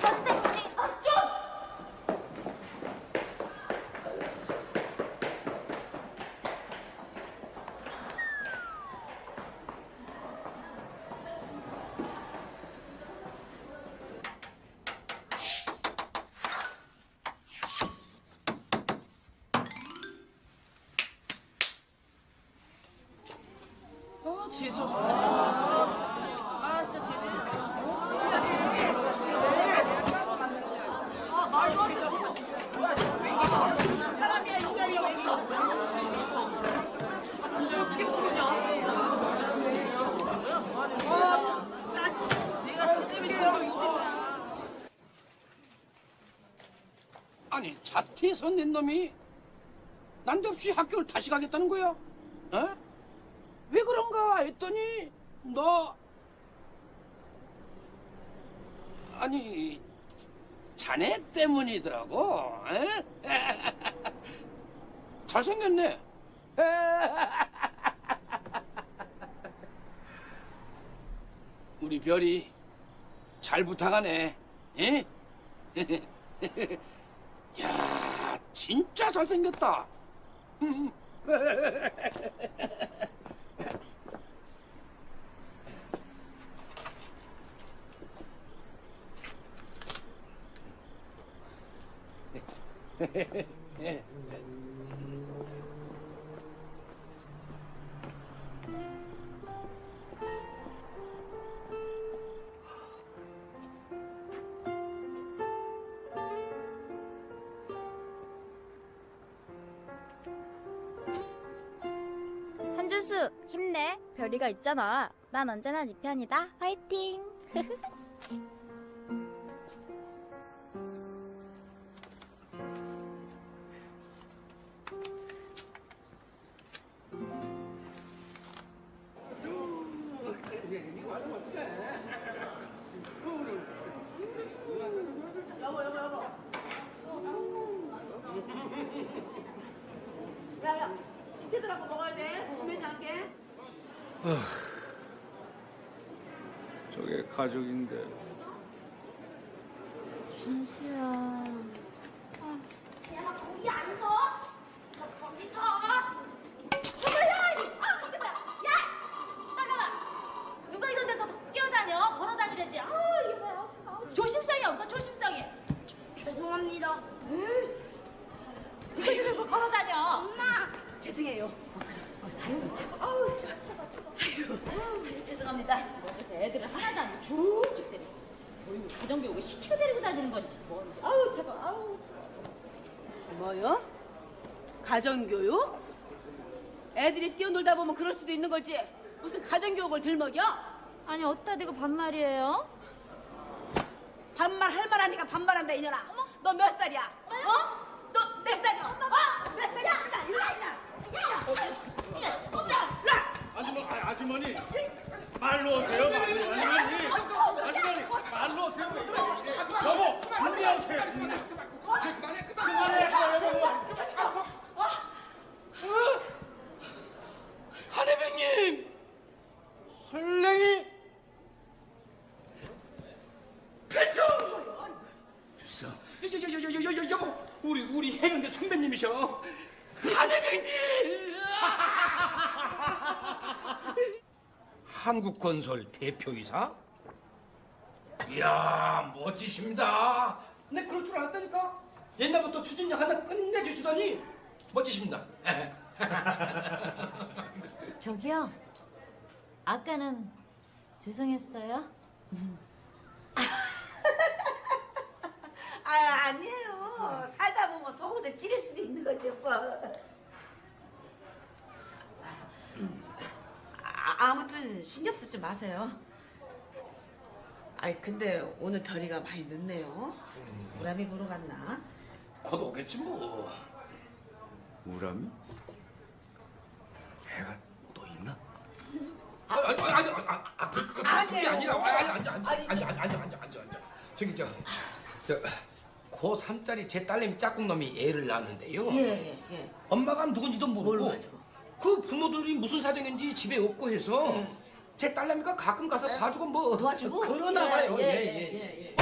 선생님. 아, 좀! 어 재수없어 진짜. 아 진짜 재밌네. 진짜 아 말도 안 돼. 사람이야 인간이야 외기. 어떻게 부르냐? 어, 짜. 내가 저 때문에 저기 있겠다. 아니 자퇴해서 낸 놈이 난데없이 학교를 다시 가겠다는 거야? 어? 왜 그런가 했더니 너 아니 자네 때문이더라고. 에? 잘생겼네. 우리 별이 잘 부탁하네. 에? 야, 진짜 잘생겼다. 한준수 힘내. 별이가 있잖아. 난 언제나 네 편이다. 화이팅. 가족인데. 준수야. 야 거기 앉아. 너 거기 서. 어머야! 아, 이게 뭐야? 야! 따라와! 누가 이런 데서 뛰어다녀? 걸어다니려지. 아, 이게 뭐야? 아우, 조심성이 없어, 조심성이. 죄송합니다. 누가 이거 걸어다녀? 엄마. 쟤 죄송해요. 아유, 참. 아우, 차가, 차가. 아유, 죄송합니다. 그래서 애들을 하나도 안 쭉쭉 때리고. 뭐, 가정교육을 시켜 데리고 다니는 건지 뭔지. 아우, 차가, 아우. 뭐요? 가정교육? 애들이 뛰어놀다 보면 그럴 수도 있는 거지. 무슨 가정교육을 들먹여? 아니, 어디다 대고 반말이에요? 반말 할 만하니까 반말한다 이년아. 너 몇 살이야? 어? 너 몇 살이야? 어? 몇 살이야? 일로 와, 일로 와. 아주머, 아, 아주머니 말로 오세요. 말로. 아주머니, 아주머니 말로 오세요. 여보, 준비하세요. 그만해, 여보. 한혜병님! 헐랭이! 필수! 필수. 여여여여여여 여보, 우리 우리 해병대 선배님이셔. 한혜병님! 한국건설 대표이사? 이야 멋지십니다. 내 그럴 줄 알았다니까. 옛날부터 추진력 하나 끝내주시더니 멋지십니다. 저기요. 아까는 죄송했어요. 아 아니에요. 살다 보면 속옷에 찌를 수도 있는 거지 뭐. 아, 아무튼 신경 쓰지 마세요. 아이 근데 오늘 별이가 많이 늦네요. 우람이 보러 갔나? 곧 오겠지 뭐. 우람이? 애가 또 있나? 아, 아니, 아니, 아니, 아니, 아, 그, 그, 그게 아니라, 아니, 아니, 앉아, 앉아, 앉아, 앉아, 앉아, 앉아, 앉아, 앉아. 저기 저, 저, 고 3짜리 제 딸내미 짝꿍 놈이 애를 낳았는데요. 예, 예. 엄마가 누군지도 모르고 그 부모들이 무슨 사정인지 집에 없고 해서 제 딸내미가 가끔 가서 봐주고 뭐 도와주고? 그러나 예, 봐요. 예, 예, 예, 예. 예,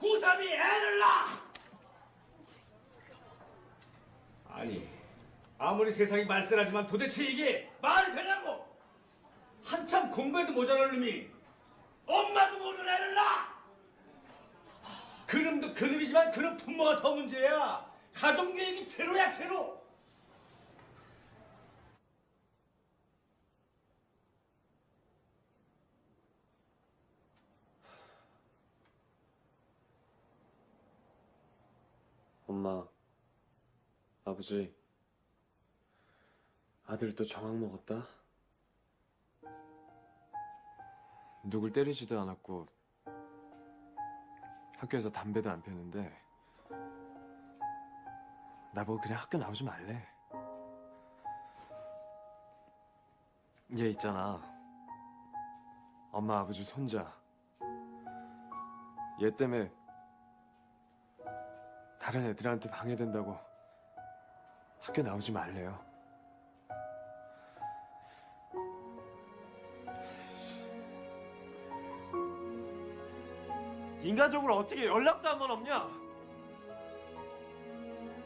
고3이 애를 낳아! 아니, 아무리 세상이 말세라지만 도대체 이게 말이 되냐고! 한참 공부해도 모자랄 놈이 엄마도 모르는 애를 낳아! 그놈도 그놈이지만 그놈 부모가 더 문제야. 가정교육이 제로야 제로. 엄마, 아버지, 아들 또 정황 먹었다? 누굴 때리지도 않았고 학교에서 담배도 안 피웠는데 나보고 그냥 학교 나오지 말래. 얘 있잖아. 엄마 아버지 손자. 얘 때문에 다른 애들한테 방해된다고 학교 나오지 말래요. 인간적으로 어떻게 연락도 한 번 없냐?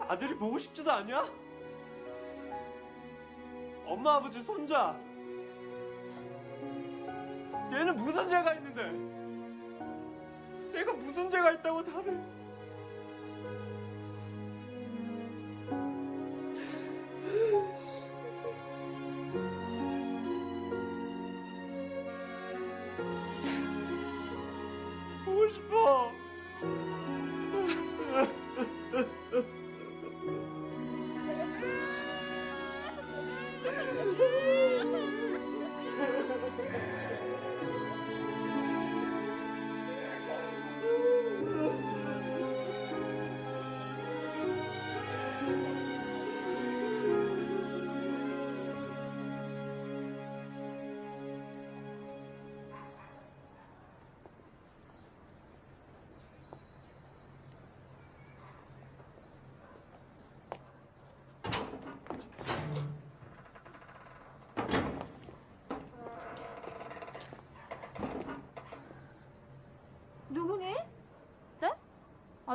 아들이 보고 싶지도 않냐? 엄마 아버지 손자 얘는 무슨 죄가 있는데 얘가 무슨 죄가 있다고 다들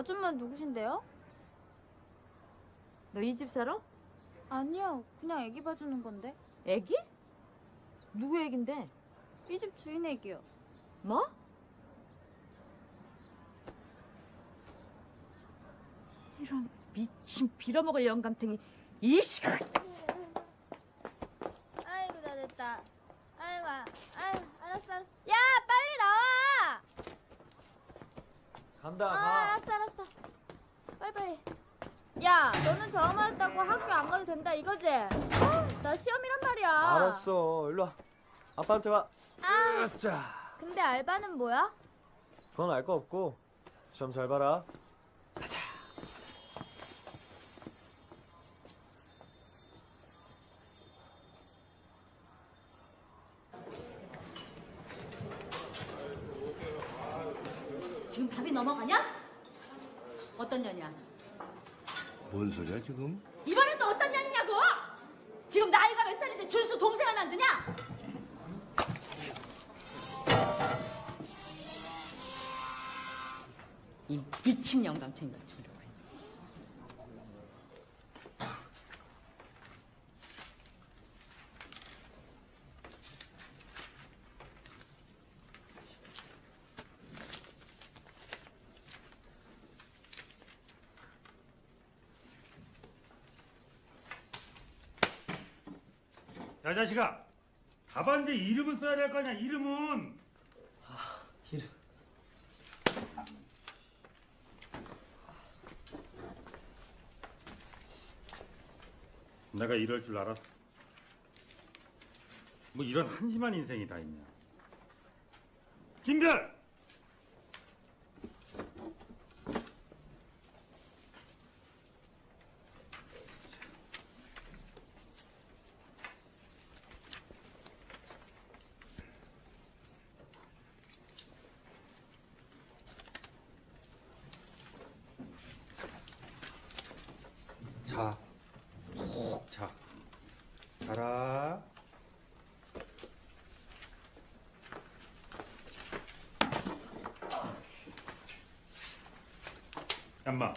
아줌마 누구신데요? 너이집 살아? 아니요, 그냥 애기 봐주는 건데. 애기? 누구 애긴데? 이 집 주인 애기요. 뭐? 이런 미친 빌어먹을 영감탱이 이씨. 아이고 나 됐다. 아이고 아, 아이고 알았어 알았어. 야 빨리 나와. 간다 아 알았어 알았어. 빨리 빨리. 야 너는 저음 맞았다고 학교 안 가도 된다 이거지? 어? 나 시험이란 말이야. 알았어 일로 와 아빠한테 와아자 근데 알바는 뭐야? 그건 알 거 없고 시험 잘 봐라 지금 밥이 넘어가냐? 어떤 년이야? 뭔 소리야 지금? 이번엔 또 어떤 년이냐고? 지금 나이가 몇 살인데 준수 동생 하나 안 드냐? 이 미친 영감탱이 같은 거. 야 자식아. 답안지 이름은 써야 될 거 아니야. 이름은 내가 이럴 줄 알았어. 뭐 이런 한심한 인생이 다 있냐. 김별 자, 푹 자. 자라. 얌마,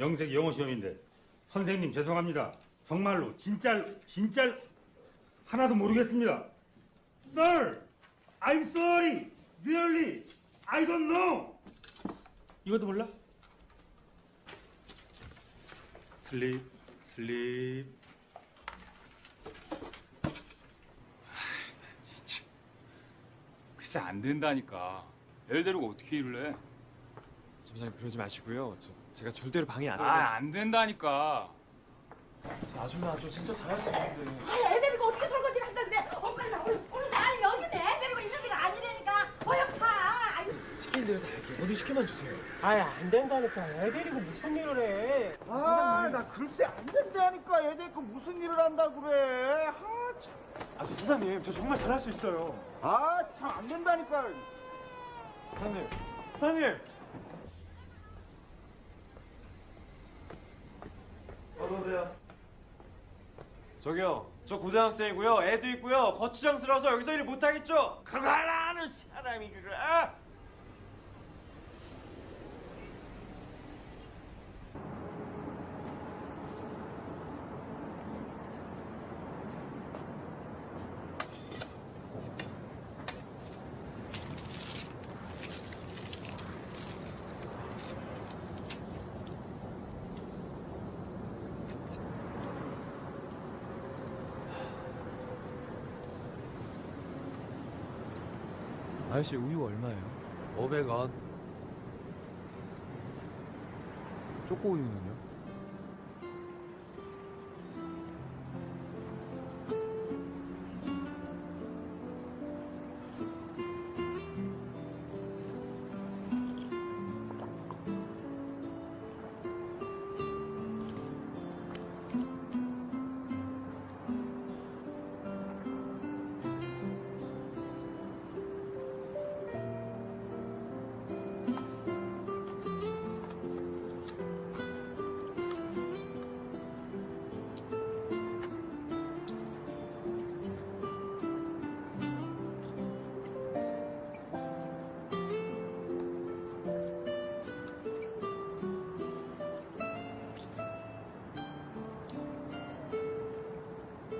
명색 영어 시험인데 선생님 죄송합니다. 정말로 진짜 진짜 하나도 모르겠습니다. Sir, I'm sorry. Really, I don't know. 이것도 몰라? sleep, sleep. 글쎄 안 된다니까. 애를 데리고 어떻게 일을 해? 점장님 그러지 마시고요 저, 제가 절대로 방해 안 아, 안 된다니까. 저 아줌마 저 진짜 잘할 수 있는데 아, 애 데리고 어떻게 설거지를 한다 그래? 어, 빨리 나 얼른 얼른 나 여기는 애 데리고 있는 데가 아니라니까. 어여 가. 아유. 시킬 대로 다 할게요 뭐든 시켜만 주세요 아예 안 된다니까. 애 데리고 무슨 일을 해? 아, 나 글쎄 안 된다니까. 애들 그 무슨 일을 한다 그래. 아, 참. 아 저 사장님 저 정말 잘할 수 있어요 아, 참 안 된다니까. 사장님 사장님 어서오세요 저기요 저 고등학생이고요 애도 있고요 거추장스러워서 여기서 일 못하겠죠? 하나 하는 사람이 그래. 아? 아저씨 우유 얼마예요? 500원 초코 우유는요?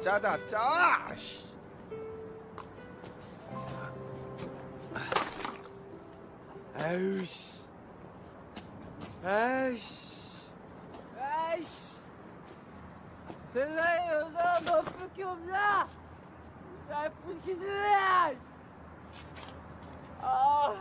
짜다 짜. 씨. 아유 씨 아이씨 아이씨. 세상에 여자가 너밖에 없냐? 나쁜 기술이야! 아.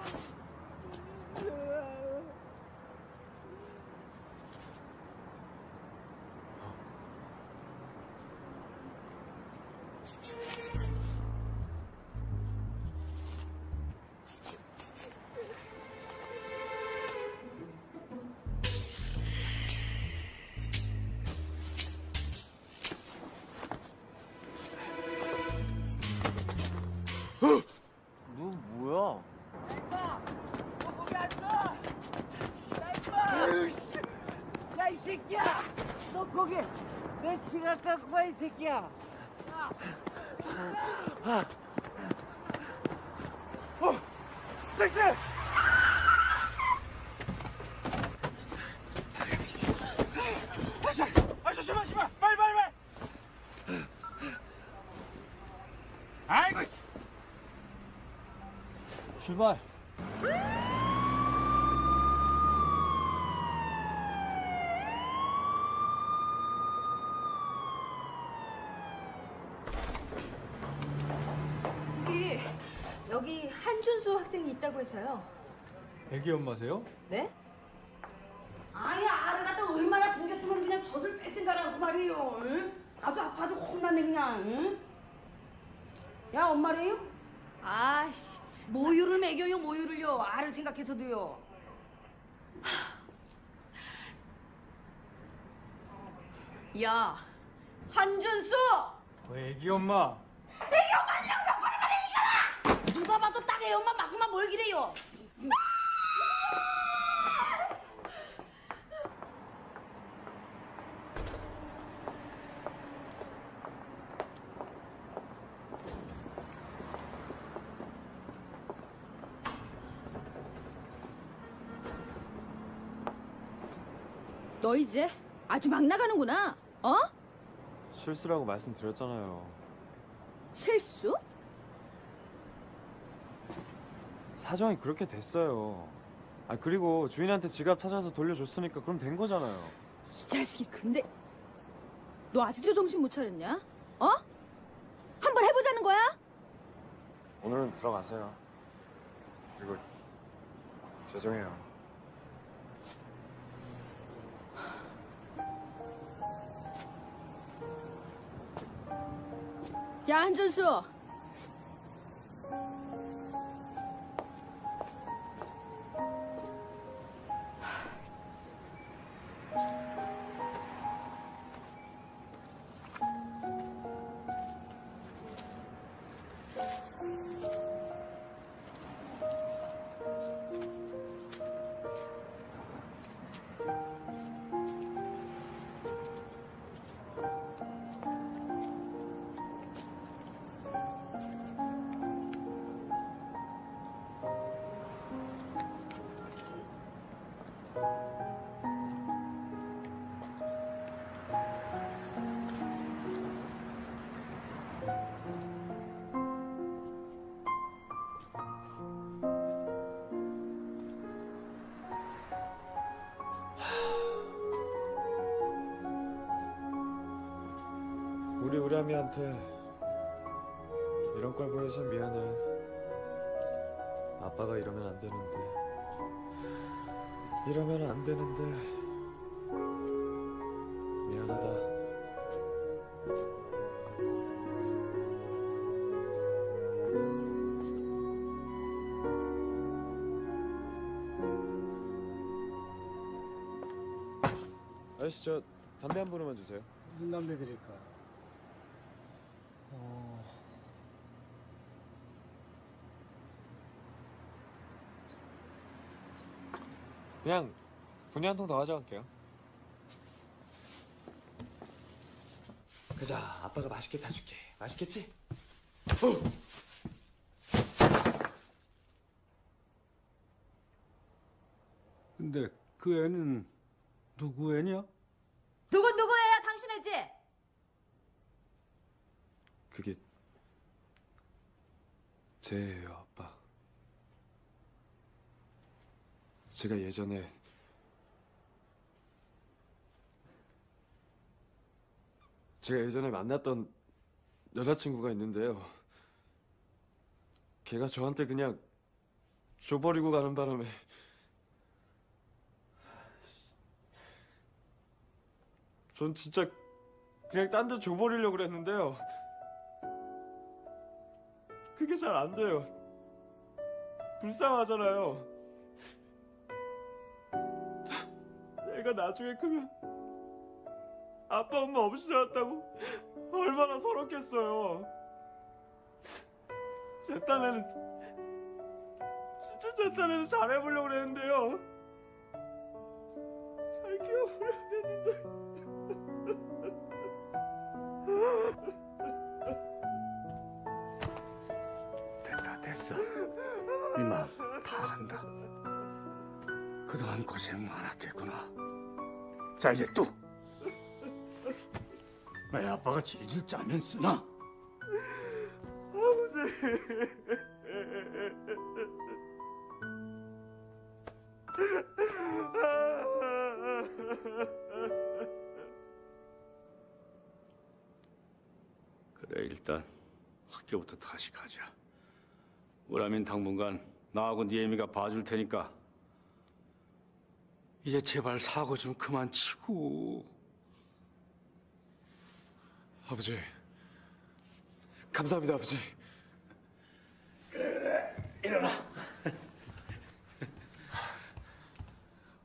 갖고 와, 이 새끼야! 어, 섹스! 아저씨, 아저씨, 마, 씨발, 빨리, 빨리, 빨리! 아이고, 씨. 출발. 저기 여기 한준수 있다고 해서요. 애기 엄마세요? 네? 아니 알을 갖다 얼마나 굶겼으면 그냥 젖을 뺄 생각하고 말이에요. 응? 아주 아파서 혼났네 그냥. 응? 야 엄마래요? 아씨. 모유를 먹여요 모유를요. 알을 생각해서도요. 야, 한준수! 어, 애기 엄마. 애기 말해 이거라! 누가 봐도 딱애 엄마 맞구만 뭘 기래요. 너 이제 아주 막 나가는구나. 어? 실수라고 말씀드렸잖아요. 실수? 사정이 그렇게 됐어요. 아 그리고 주인한테 지갑 찾아서 돌려줬으니까 그럼 된 거잖아요. 이 자식이 근데 너 아직도 정신 못 차렸냐? 어? 한번 해보자는 거야? 오늘은 들어가세요. 그리고 죄송해요. 야 한준수 우람이한테 이런 걸 보여서 미안해. 아빠가 이러면 안 되는데. 이러면 안 되는데. 미안하다. 아저씨 저 담배 한 보루만 주세요. 무슨 담배 드릴까? 그냥 분유 한통 더 가져갈게요. 그자, 아빠가 맛있게 타줄게. 맛있겠지? 근데 그 애는 누구 애냐? 누구 누구예요? 당신 애지? 그게 제예요, 아빠. 제가 예전에 제가 예전에 만났던 여자친구가 있는데요. 걔가 저한테 그냥 줘버리고 가는 바람에 전 진짜 그냥 딴 데 줘버리려고 그랬는데요. 그게 잘 안 돼요. 불쌍하잖아요. 내가 나중에 크면 아빠 엄마 없이 자랐다고 얼마나 서럽겠어요. 제 딴에는 진짜 제 딴에는 잘해보려고 그랬는데요. 잘 키워보려고 했는데. 됐다 됐어 이마 다 한다 그동안 고생 많았겠구나 자 이제 또애 아빠가 질질 짜면 쓰나? 그래 일단 학교부터 다시 가자. 우라민 당분간 나하고 네 애미가 봐줄 테니까 이제 제발 사고 좀 그만 치고. 아버지 감사합니다 아버지. 일어나.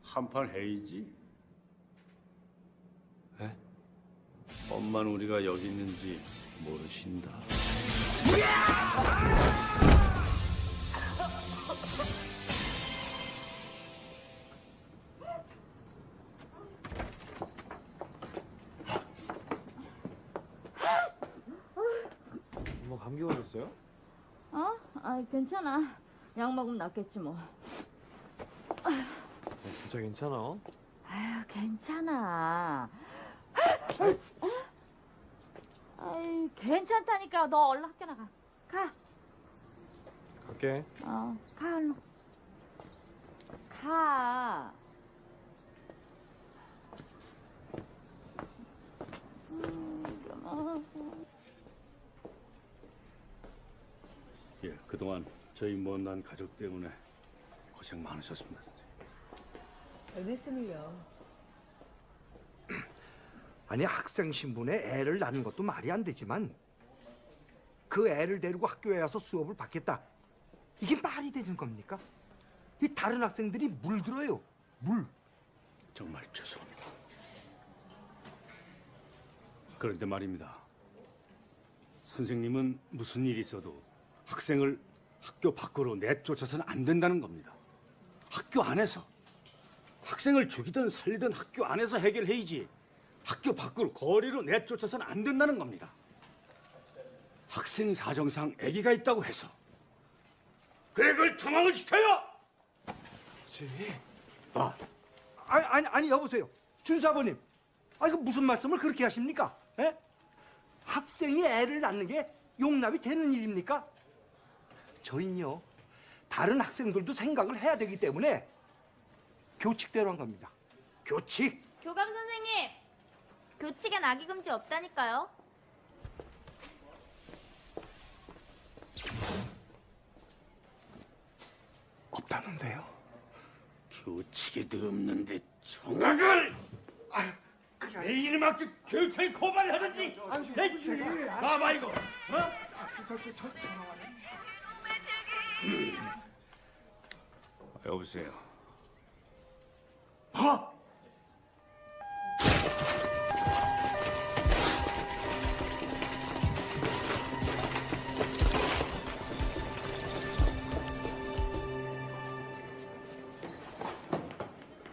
한판 해이지? 에? 엄마는 우리가 여기 있는지 모르신다. 걸렸어요? 어? 아 괜찮아. 약 먹으면 낫겠지 뭐. 진짜 괜찮아? 아유 괜찮아. 아이 괜찮다니까. 너 얼른 학교 나가. 가. 갈게. 어, 가 얼른. 가. 예, 그동안 저희 못난 가족 때문에 고생 많으셨습니다. 말씀을요. 아니 학생 신분에 애를 낳는 것도 말이 안 되지만 그 애를 데리고 학교에 와서 수업을 받겠다. 이게 말이 되는 겁니까? 이 다른 학생들이 물들어요. 물. 정말 죄송합니다. 그런데 말입니다. 선생님은 무슨 일이 있어도 학생을 학교 밖으로 내쫓아서는 안 된다는 겁니다. 학교 안에서 학생을 죽이든 살리든 학교 안에서 해결해야지 학교 밖으로 거리로 내쫓아서는 안 된다는 겁니다. 학생 사정상 아기가 있다고 해서 그래 그걸 정황을 시켜요. 아, 아니 아니 아니 여보세요. 준사부님. 아 이거 무슨 말씀을 그렇게 하십니까? 예? 학생이 애를 낳는 게 용납이 되는 일입니까? 저희는요. 다른 학생들도 생각을 해야 되기 때문에 교칙대로 한 겁니다. 교칙. 교감 선생님, 교칙엔 아기 금지 없다니까요. 없다는데요. 규칙에도 없는데 정학을 내 이름 학교 교육청에 고발을 하든지 내 봐봐 이거 어? 여보세요 어?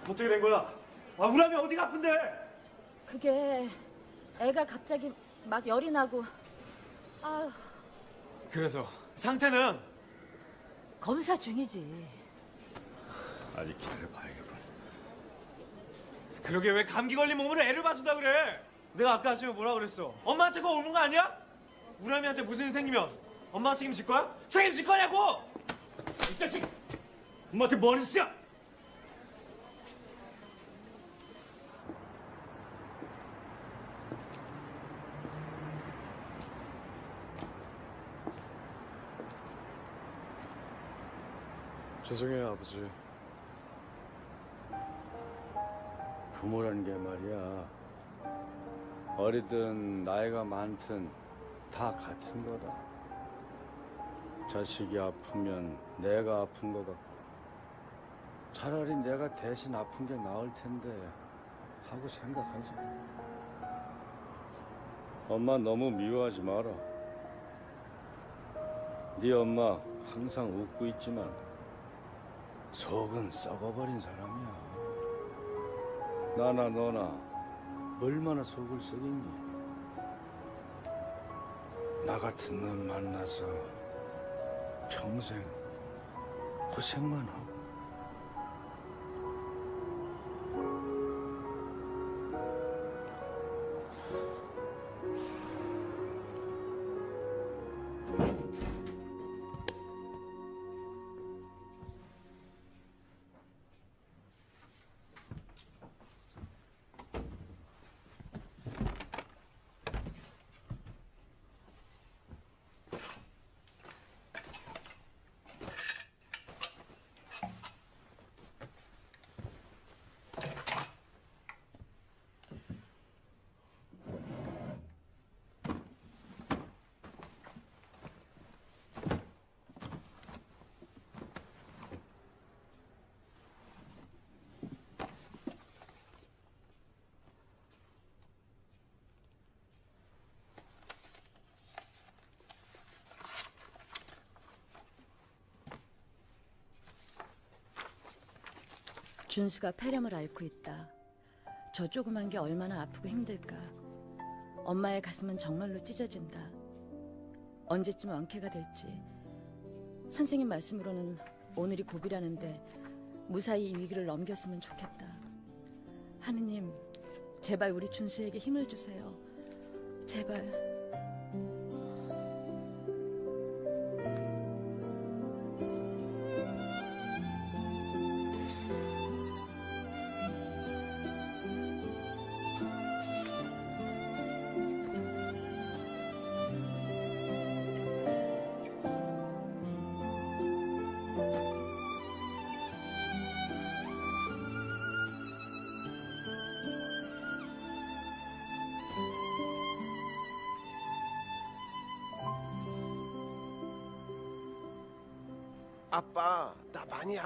어떻게 된 거야? 아 우람이 어디가 아픈데? 그게 애가 갑자기 막 열이 나고 아유 그래서 상태는 검사 중이지. 아직 기다려봐야겠군 그러게 왜 감기 걸린 몸으로 애를 봐준다 그래? 내가 아까 아침에 뭐라 그랬어? 엄마한테 그거 옮은 거 아니야? 우람이한테 무슨 일 생기면 엄마 책임질 거야? 책임질 거냐고! 이 자식 엄마한테 뭐 하는 짓이야 죄송해요 아버지. 부모라는 게 말이야. 어리든 나이가 많든 다 같은 거다. 자식이 아프면 내가 아픈 거 같고 차라리 내가 대신 아픈 게 나을 텐데 하고 생각하지. 엄마 너무 미워하지 마라. 네 엄마 항상 웃고 있지만 속은 썩어버린 사람이야. 나나 너나 얼마나 속을 썩였니? 나 같은 놈 만나서 평생 고생만 하고. 준수가 폐렴을 앓고 있다. 저 조그만 게 얼마나 아프고 힘들까. 엄마의 가슴은 정말로 찢어진다. 언제쯤 완쾌가 될지. 선생님 말씀으로는 오늘이 고비라는데 무사히 이 위기를 넘겼으면 좋겠다. 하느님, 제발 우리 준수에게 힘을 주세요. 제발.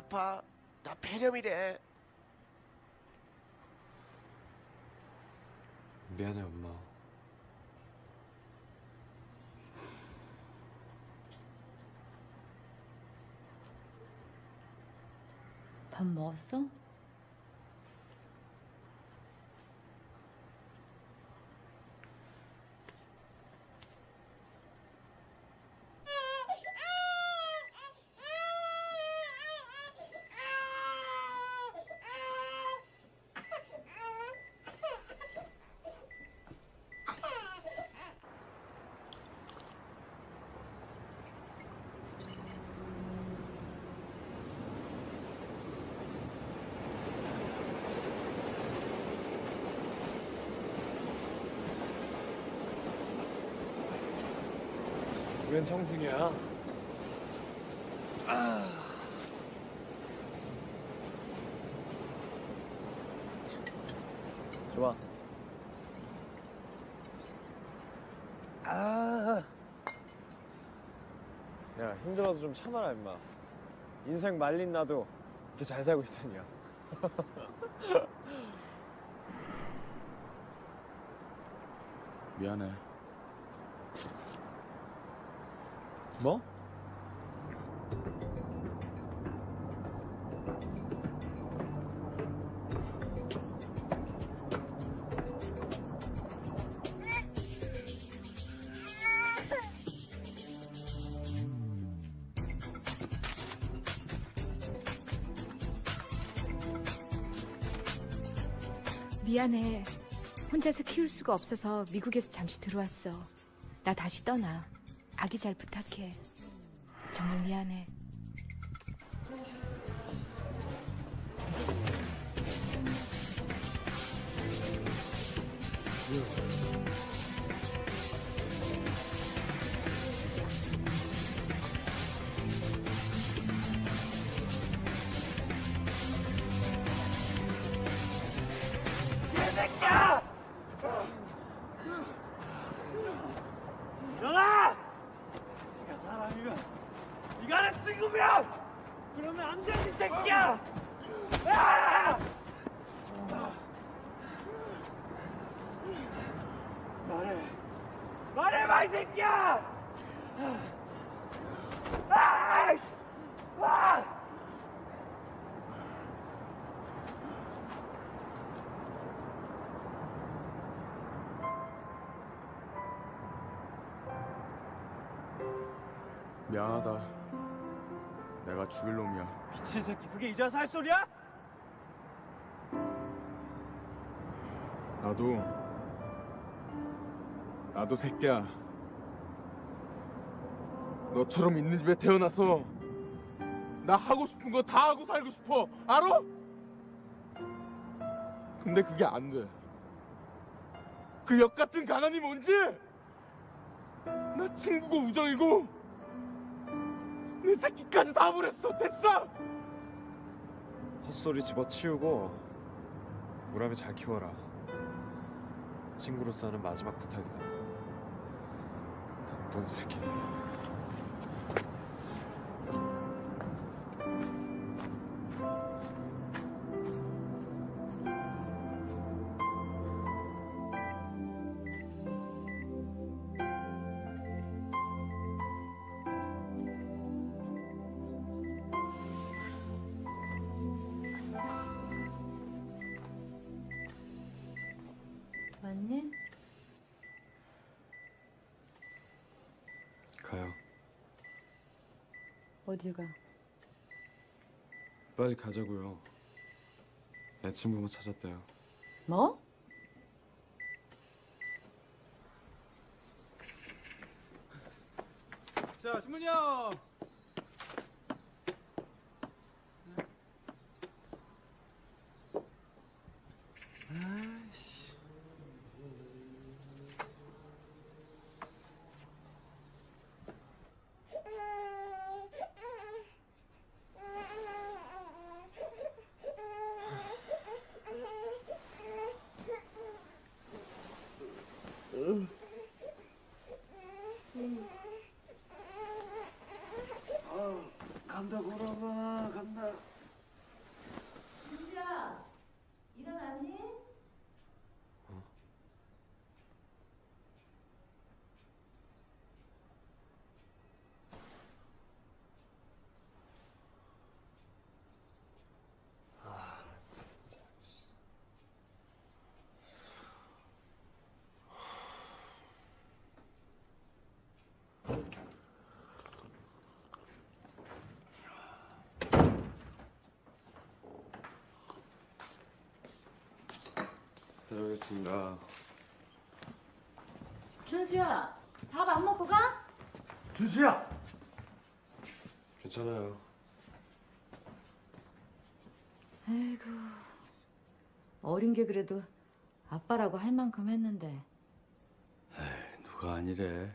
아파. 나 폐렴이래. 미안해 엄마. 밥 먹었어? 웬 청승이야? 아. 좋아. 아. 야 힘들어도 좀 참아라 임마. 인생 말린 나도 이렇게 잘 살고 있다니야. 미안해. 미안해. 혼자서 키울 수가 없어서 미국에서 잠시 들어왔어. 나 다시 떠나. 아기 잘 부탁해. 정말 미안해. 새끼 그게 이제 와서 할 소리야? 나도 나도 새끼야. 너처럼 있는 집에 태어나서 나 하고 싶은 거 다 하고 살고 싶어. 알아? 근데 그게 안 돼. 그 역 같은 가난이 뭔지? 나 친구고 우정이고 내 새끼까지 다 버렸어. 됐어. 헛소리 집어치우고 무람이 잘 키워라. 친구로서 하는 마지막 부탁이다. 나쁜 새끼. 어딜 가? 빨리 가자고요. 내 친부모 찾았대요. 뭐? 자, 신문이요. 아이씨. 아, 간다 보라봐 간다. 준수야, 일어났니? 다녀오겠습니다. 준수야, 밥 안 먹고 가? 준수야. 괜찮아요. 아이고, 어린 게 그래도 아빠라고 할 만큼 했는데. 누가 아니래.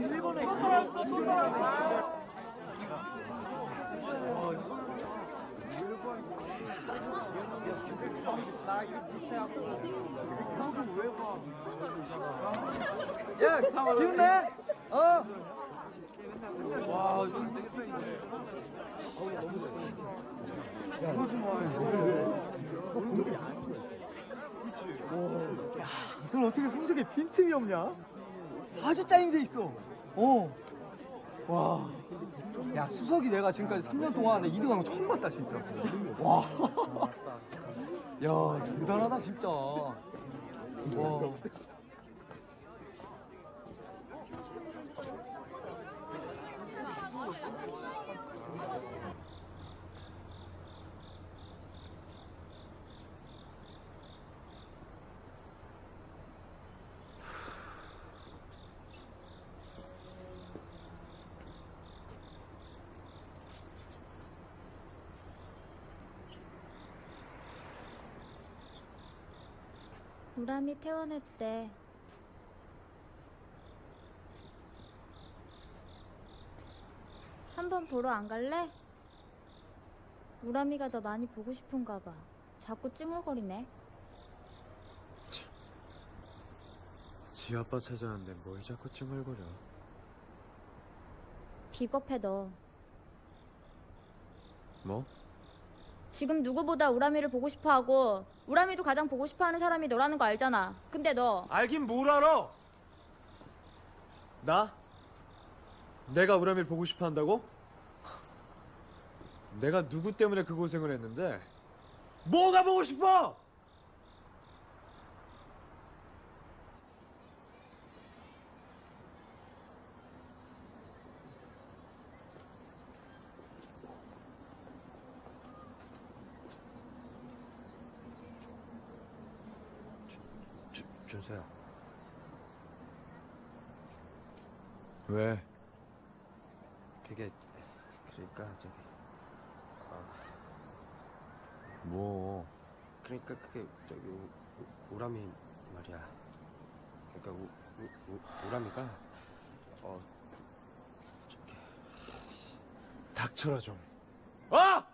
일본에 야, 기운내? 어? 와, 야, 그럼 어떻게 성적에 빈틈이 없냐? 아주 짜임새 있어. 어. 와. 야, 수석이 내가 지금까지 3년 동안 2등한 거 처음 봤다, 진짜. 와. 야, 대단하다, 진짜. 와. 우람이 퇴원했대. 한번 보러 안 갈래? 우람이가 너 많이 보고 싶은가 봐. 자꾸 찡얼거리네. 지 아빠 찾아왔는데 뭘 자꾸 찡얼거려. 비겁해 너. 뭐? 지금 누구보다 우람이를 보고 싶어하고 우람이도 가장 보고 싶어하는 사람이 너라는 거 알잖아. 근데 너 알긴 뭘 알아? 나? 내가 우람이를 보고 싶어 한다고? 내가 누구 때문에 그 고생을 했는데 뭐가 보고 싶어? 왜? 그게 그러니까 저기 뭐? 그러니까 그게 저기 우람이 말이야. 그러니까 우, 우, 우, 우람이가 어 저기 닥쳐라 좀. 아!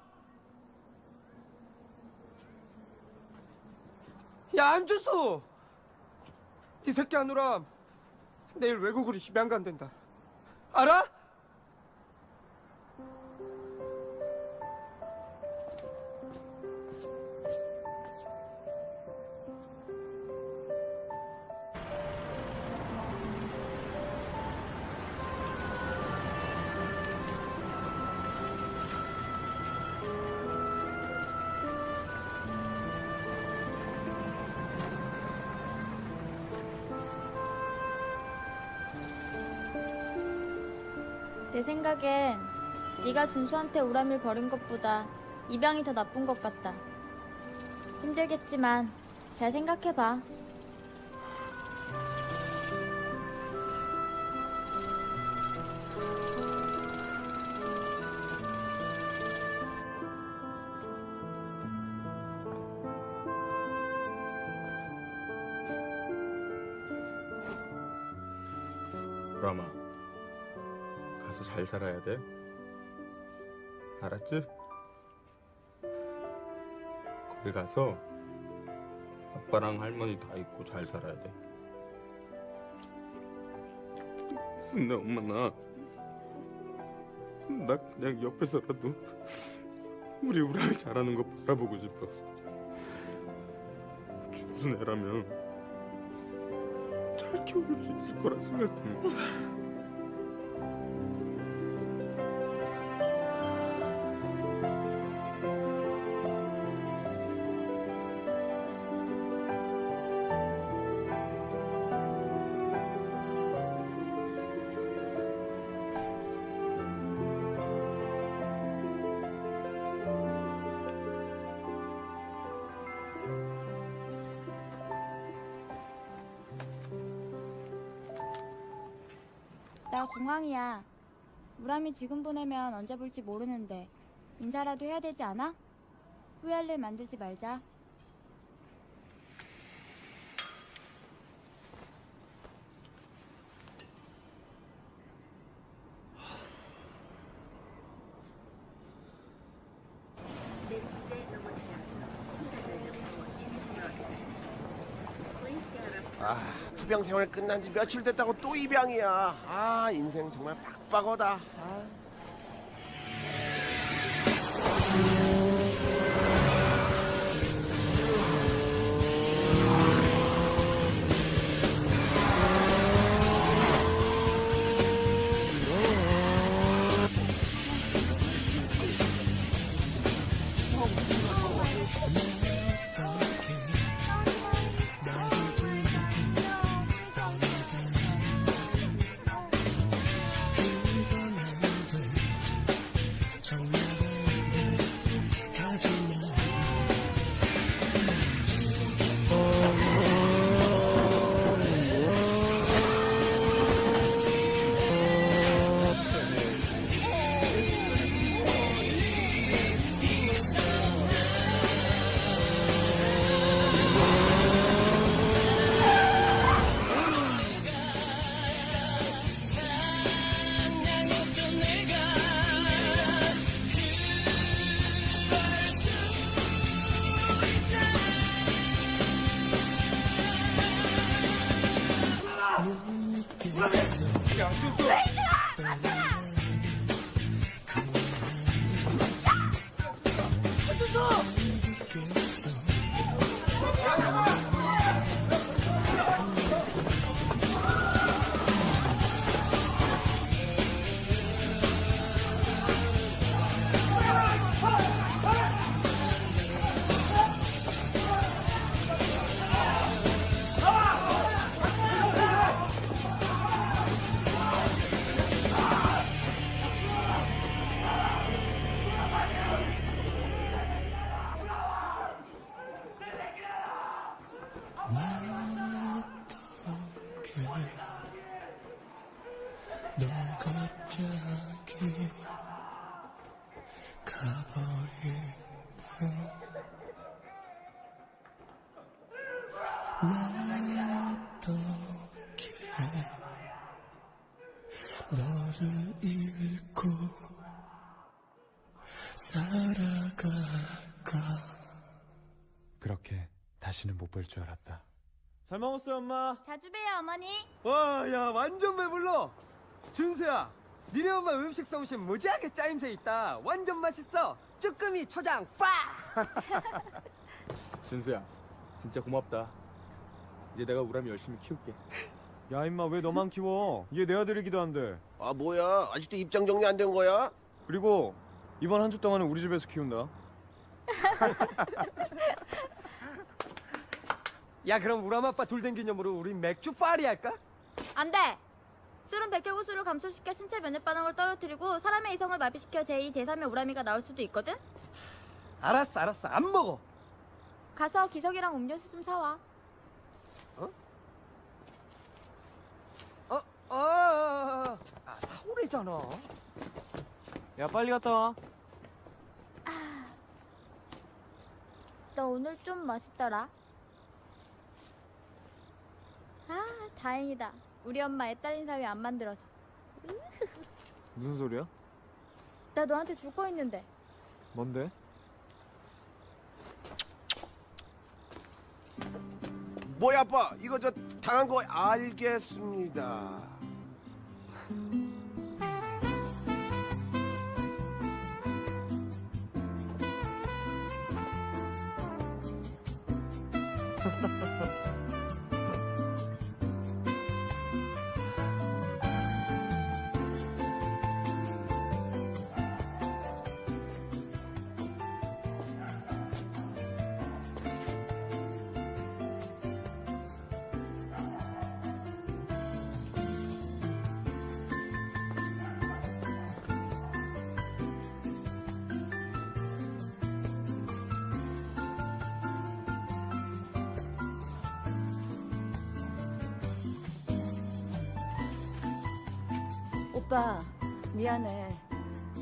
야 안주수 이 새끼 아누람 내일 외국으로 입양 간댄다 알아? 생각엔 네가 준수한테 우람이를 버린 것보다 입양이 더 나쁜 것 같다. 힘들겠지만 잘 생각해봐. 살아야 돼. 알았지? 거기 가서 아빠랑 할머니 다 있고 잘 살아야 돼. 근데 엄마 나, 나 그냥 옆에서라도 우리 우람이 잘하는 거 바라보고 싶었어. 준수 애라면 잘 키워줄 수 있을 거라 생각해 나 공항이야. 우람이 지금 보내면 언제 볼지 모르는데 인사라도 해야 되지 않아? 후회할 일 만들지 말자. 아, 투병 생활 끝난 지 며칠 됐다고 또 입양이야. 아, 인생 정말 빡빡하다. 어떻게 너를 잃고 살아갈까 그렇게 다시는 못 볼 줄 알았다. 잘 먹었어요 엄마. 자주 봬요 어머니. 와, 야 완전 배불러. 준수야, 니네 엄마 음식 솜씨 무지하게 짜임새 있다. 완전 맛있어. 쭈꾸미 초장 빠. 준수야, 진짜 고맙다. 이제 내가 우람이 열심히 키울게. 야 임마 왜 너만 키워? 얘내 아들이기도 한데. 아 뭐야? 아직도 입장 정리 안 된 거야? 그리고 이번 한 주 동안은 우리 집에서 키운다. 야, 그럼 우람 아빠 돌된 기념으로 우리 맥주 파리 할까? 안 돼. 술은 백혈구수를 감소시켜 신체 면역 반응을 떨어뜨리고 사람의 이성을 마비시켜 제2, 제3의 우람이가 나올 수도 있거든. 알았어, 알았어. 안 먹어. 가서 기석이랑 음료수 좀 사와. 어, 아, 사오래잖아. 야 빨리 갔다 와. 너 오늘 좀 맛있더라. 아, 다행이다. 우리 엄마 애 딸린 사위 안 만들어서. 무슨 소리야? 나 너한테 줄 거 있는데. 뭔데? 뭐야 아빠? 이거 저 당한 거 알겠습니다. Mm-hmm.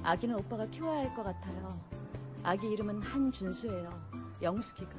아기는 오빠가 키워야 할 것 같아요. 아기 이름은 한준수예요. 영숙이가.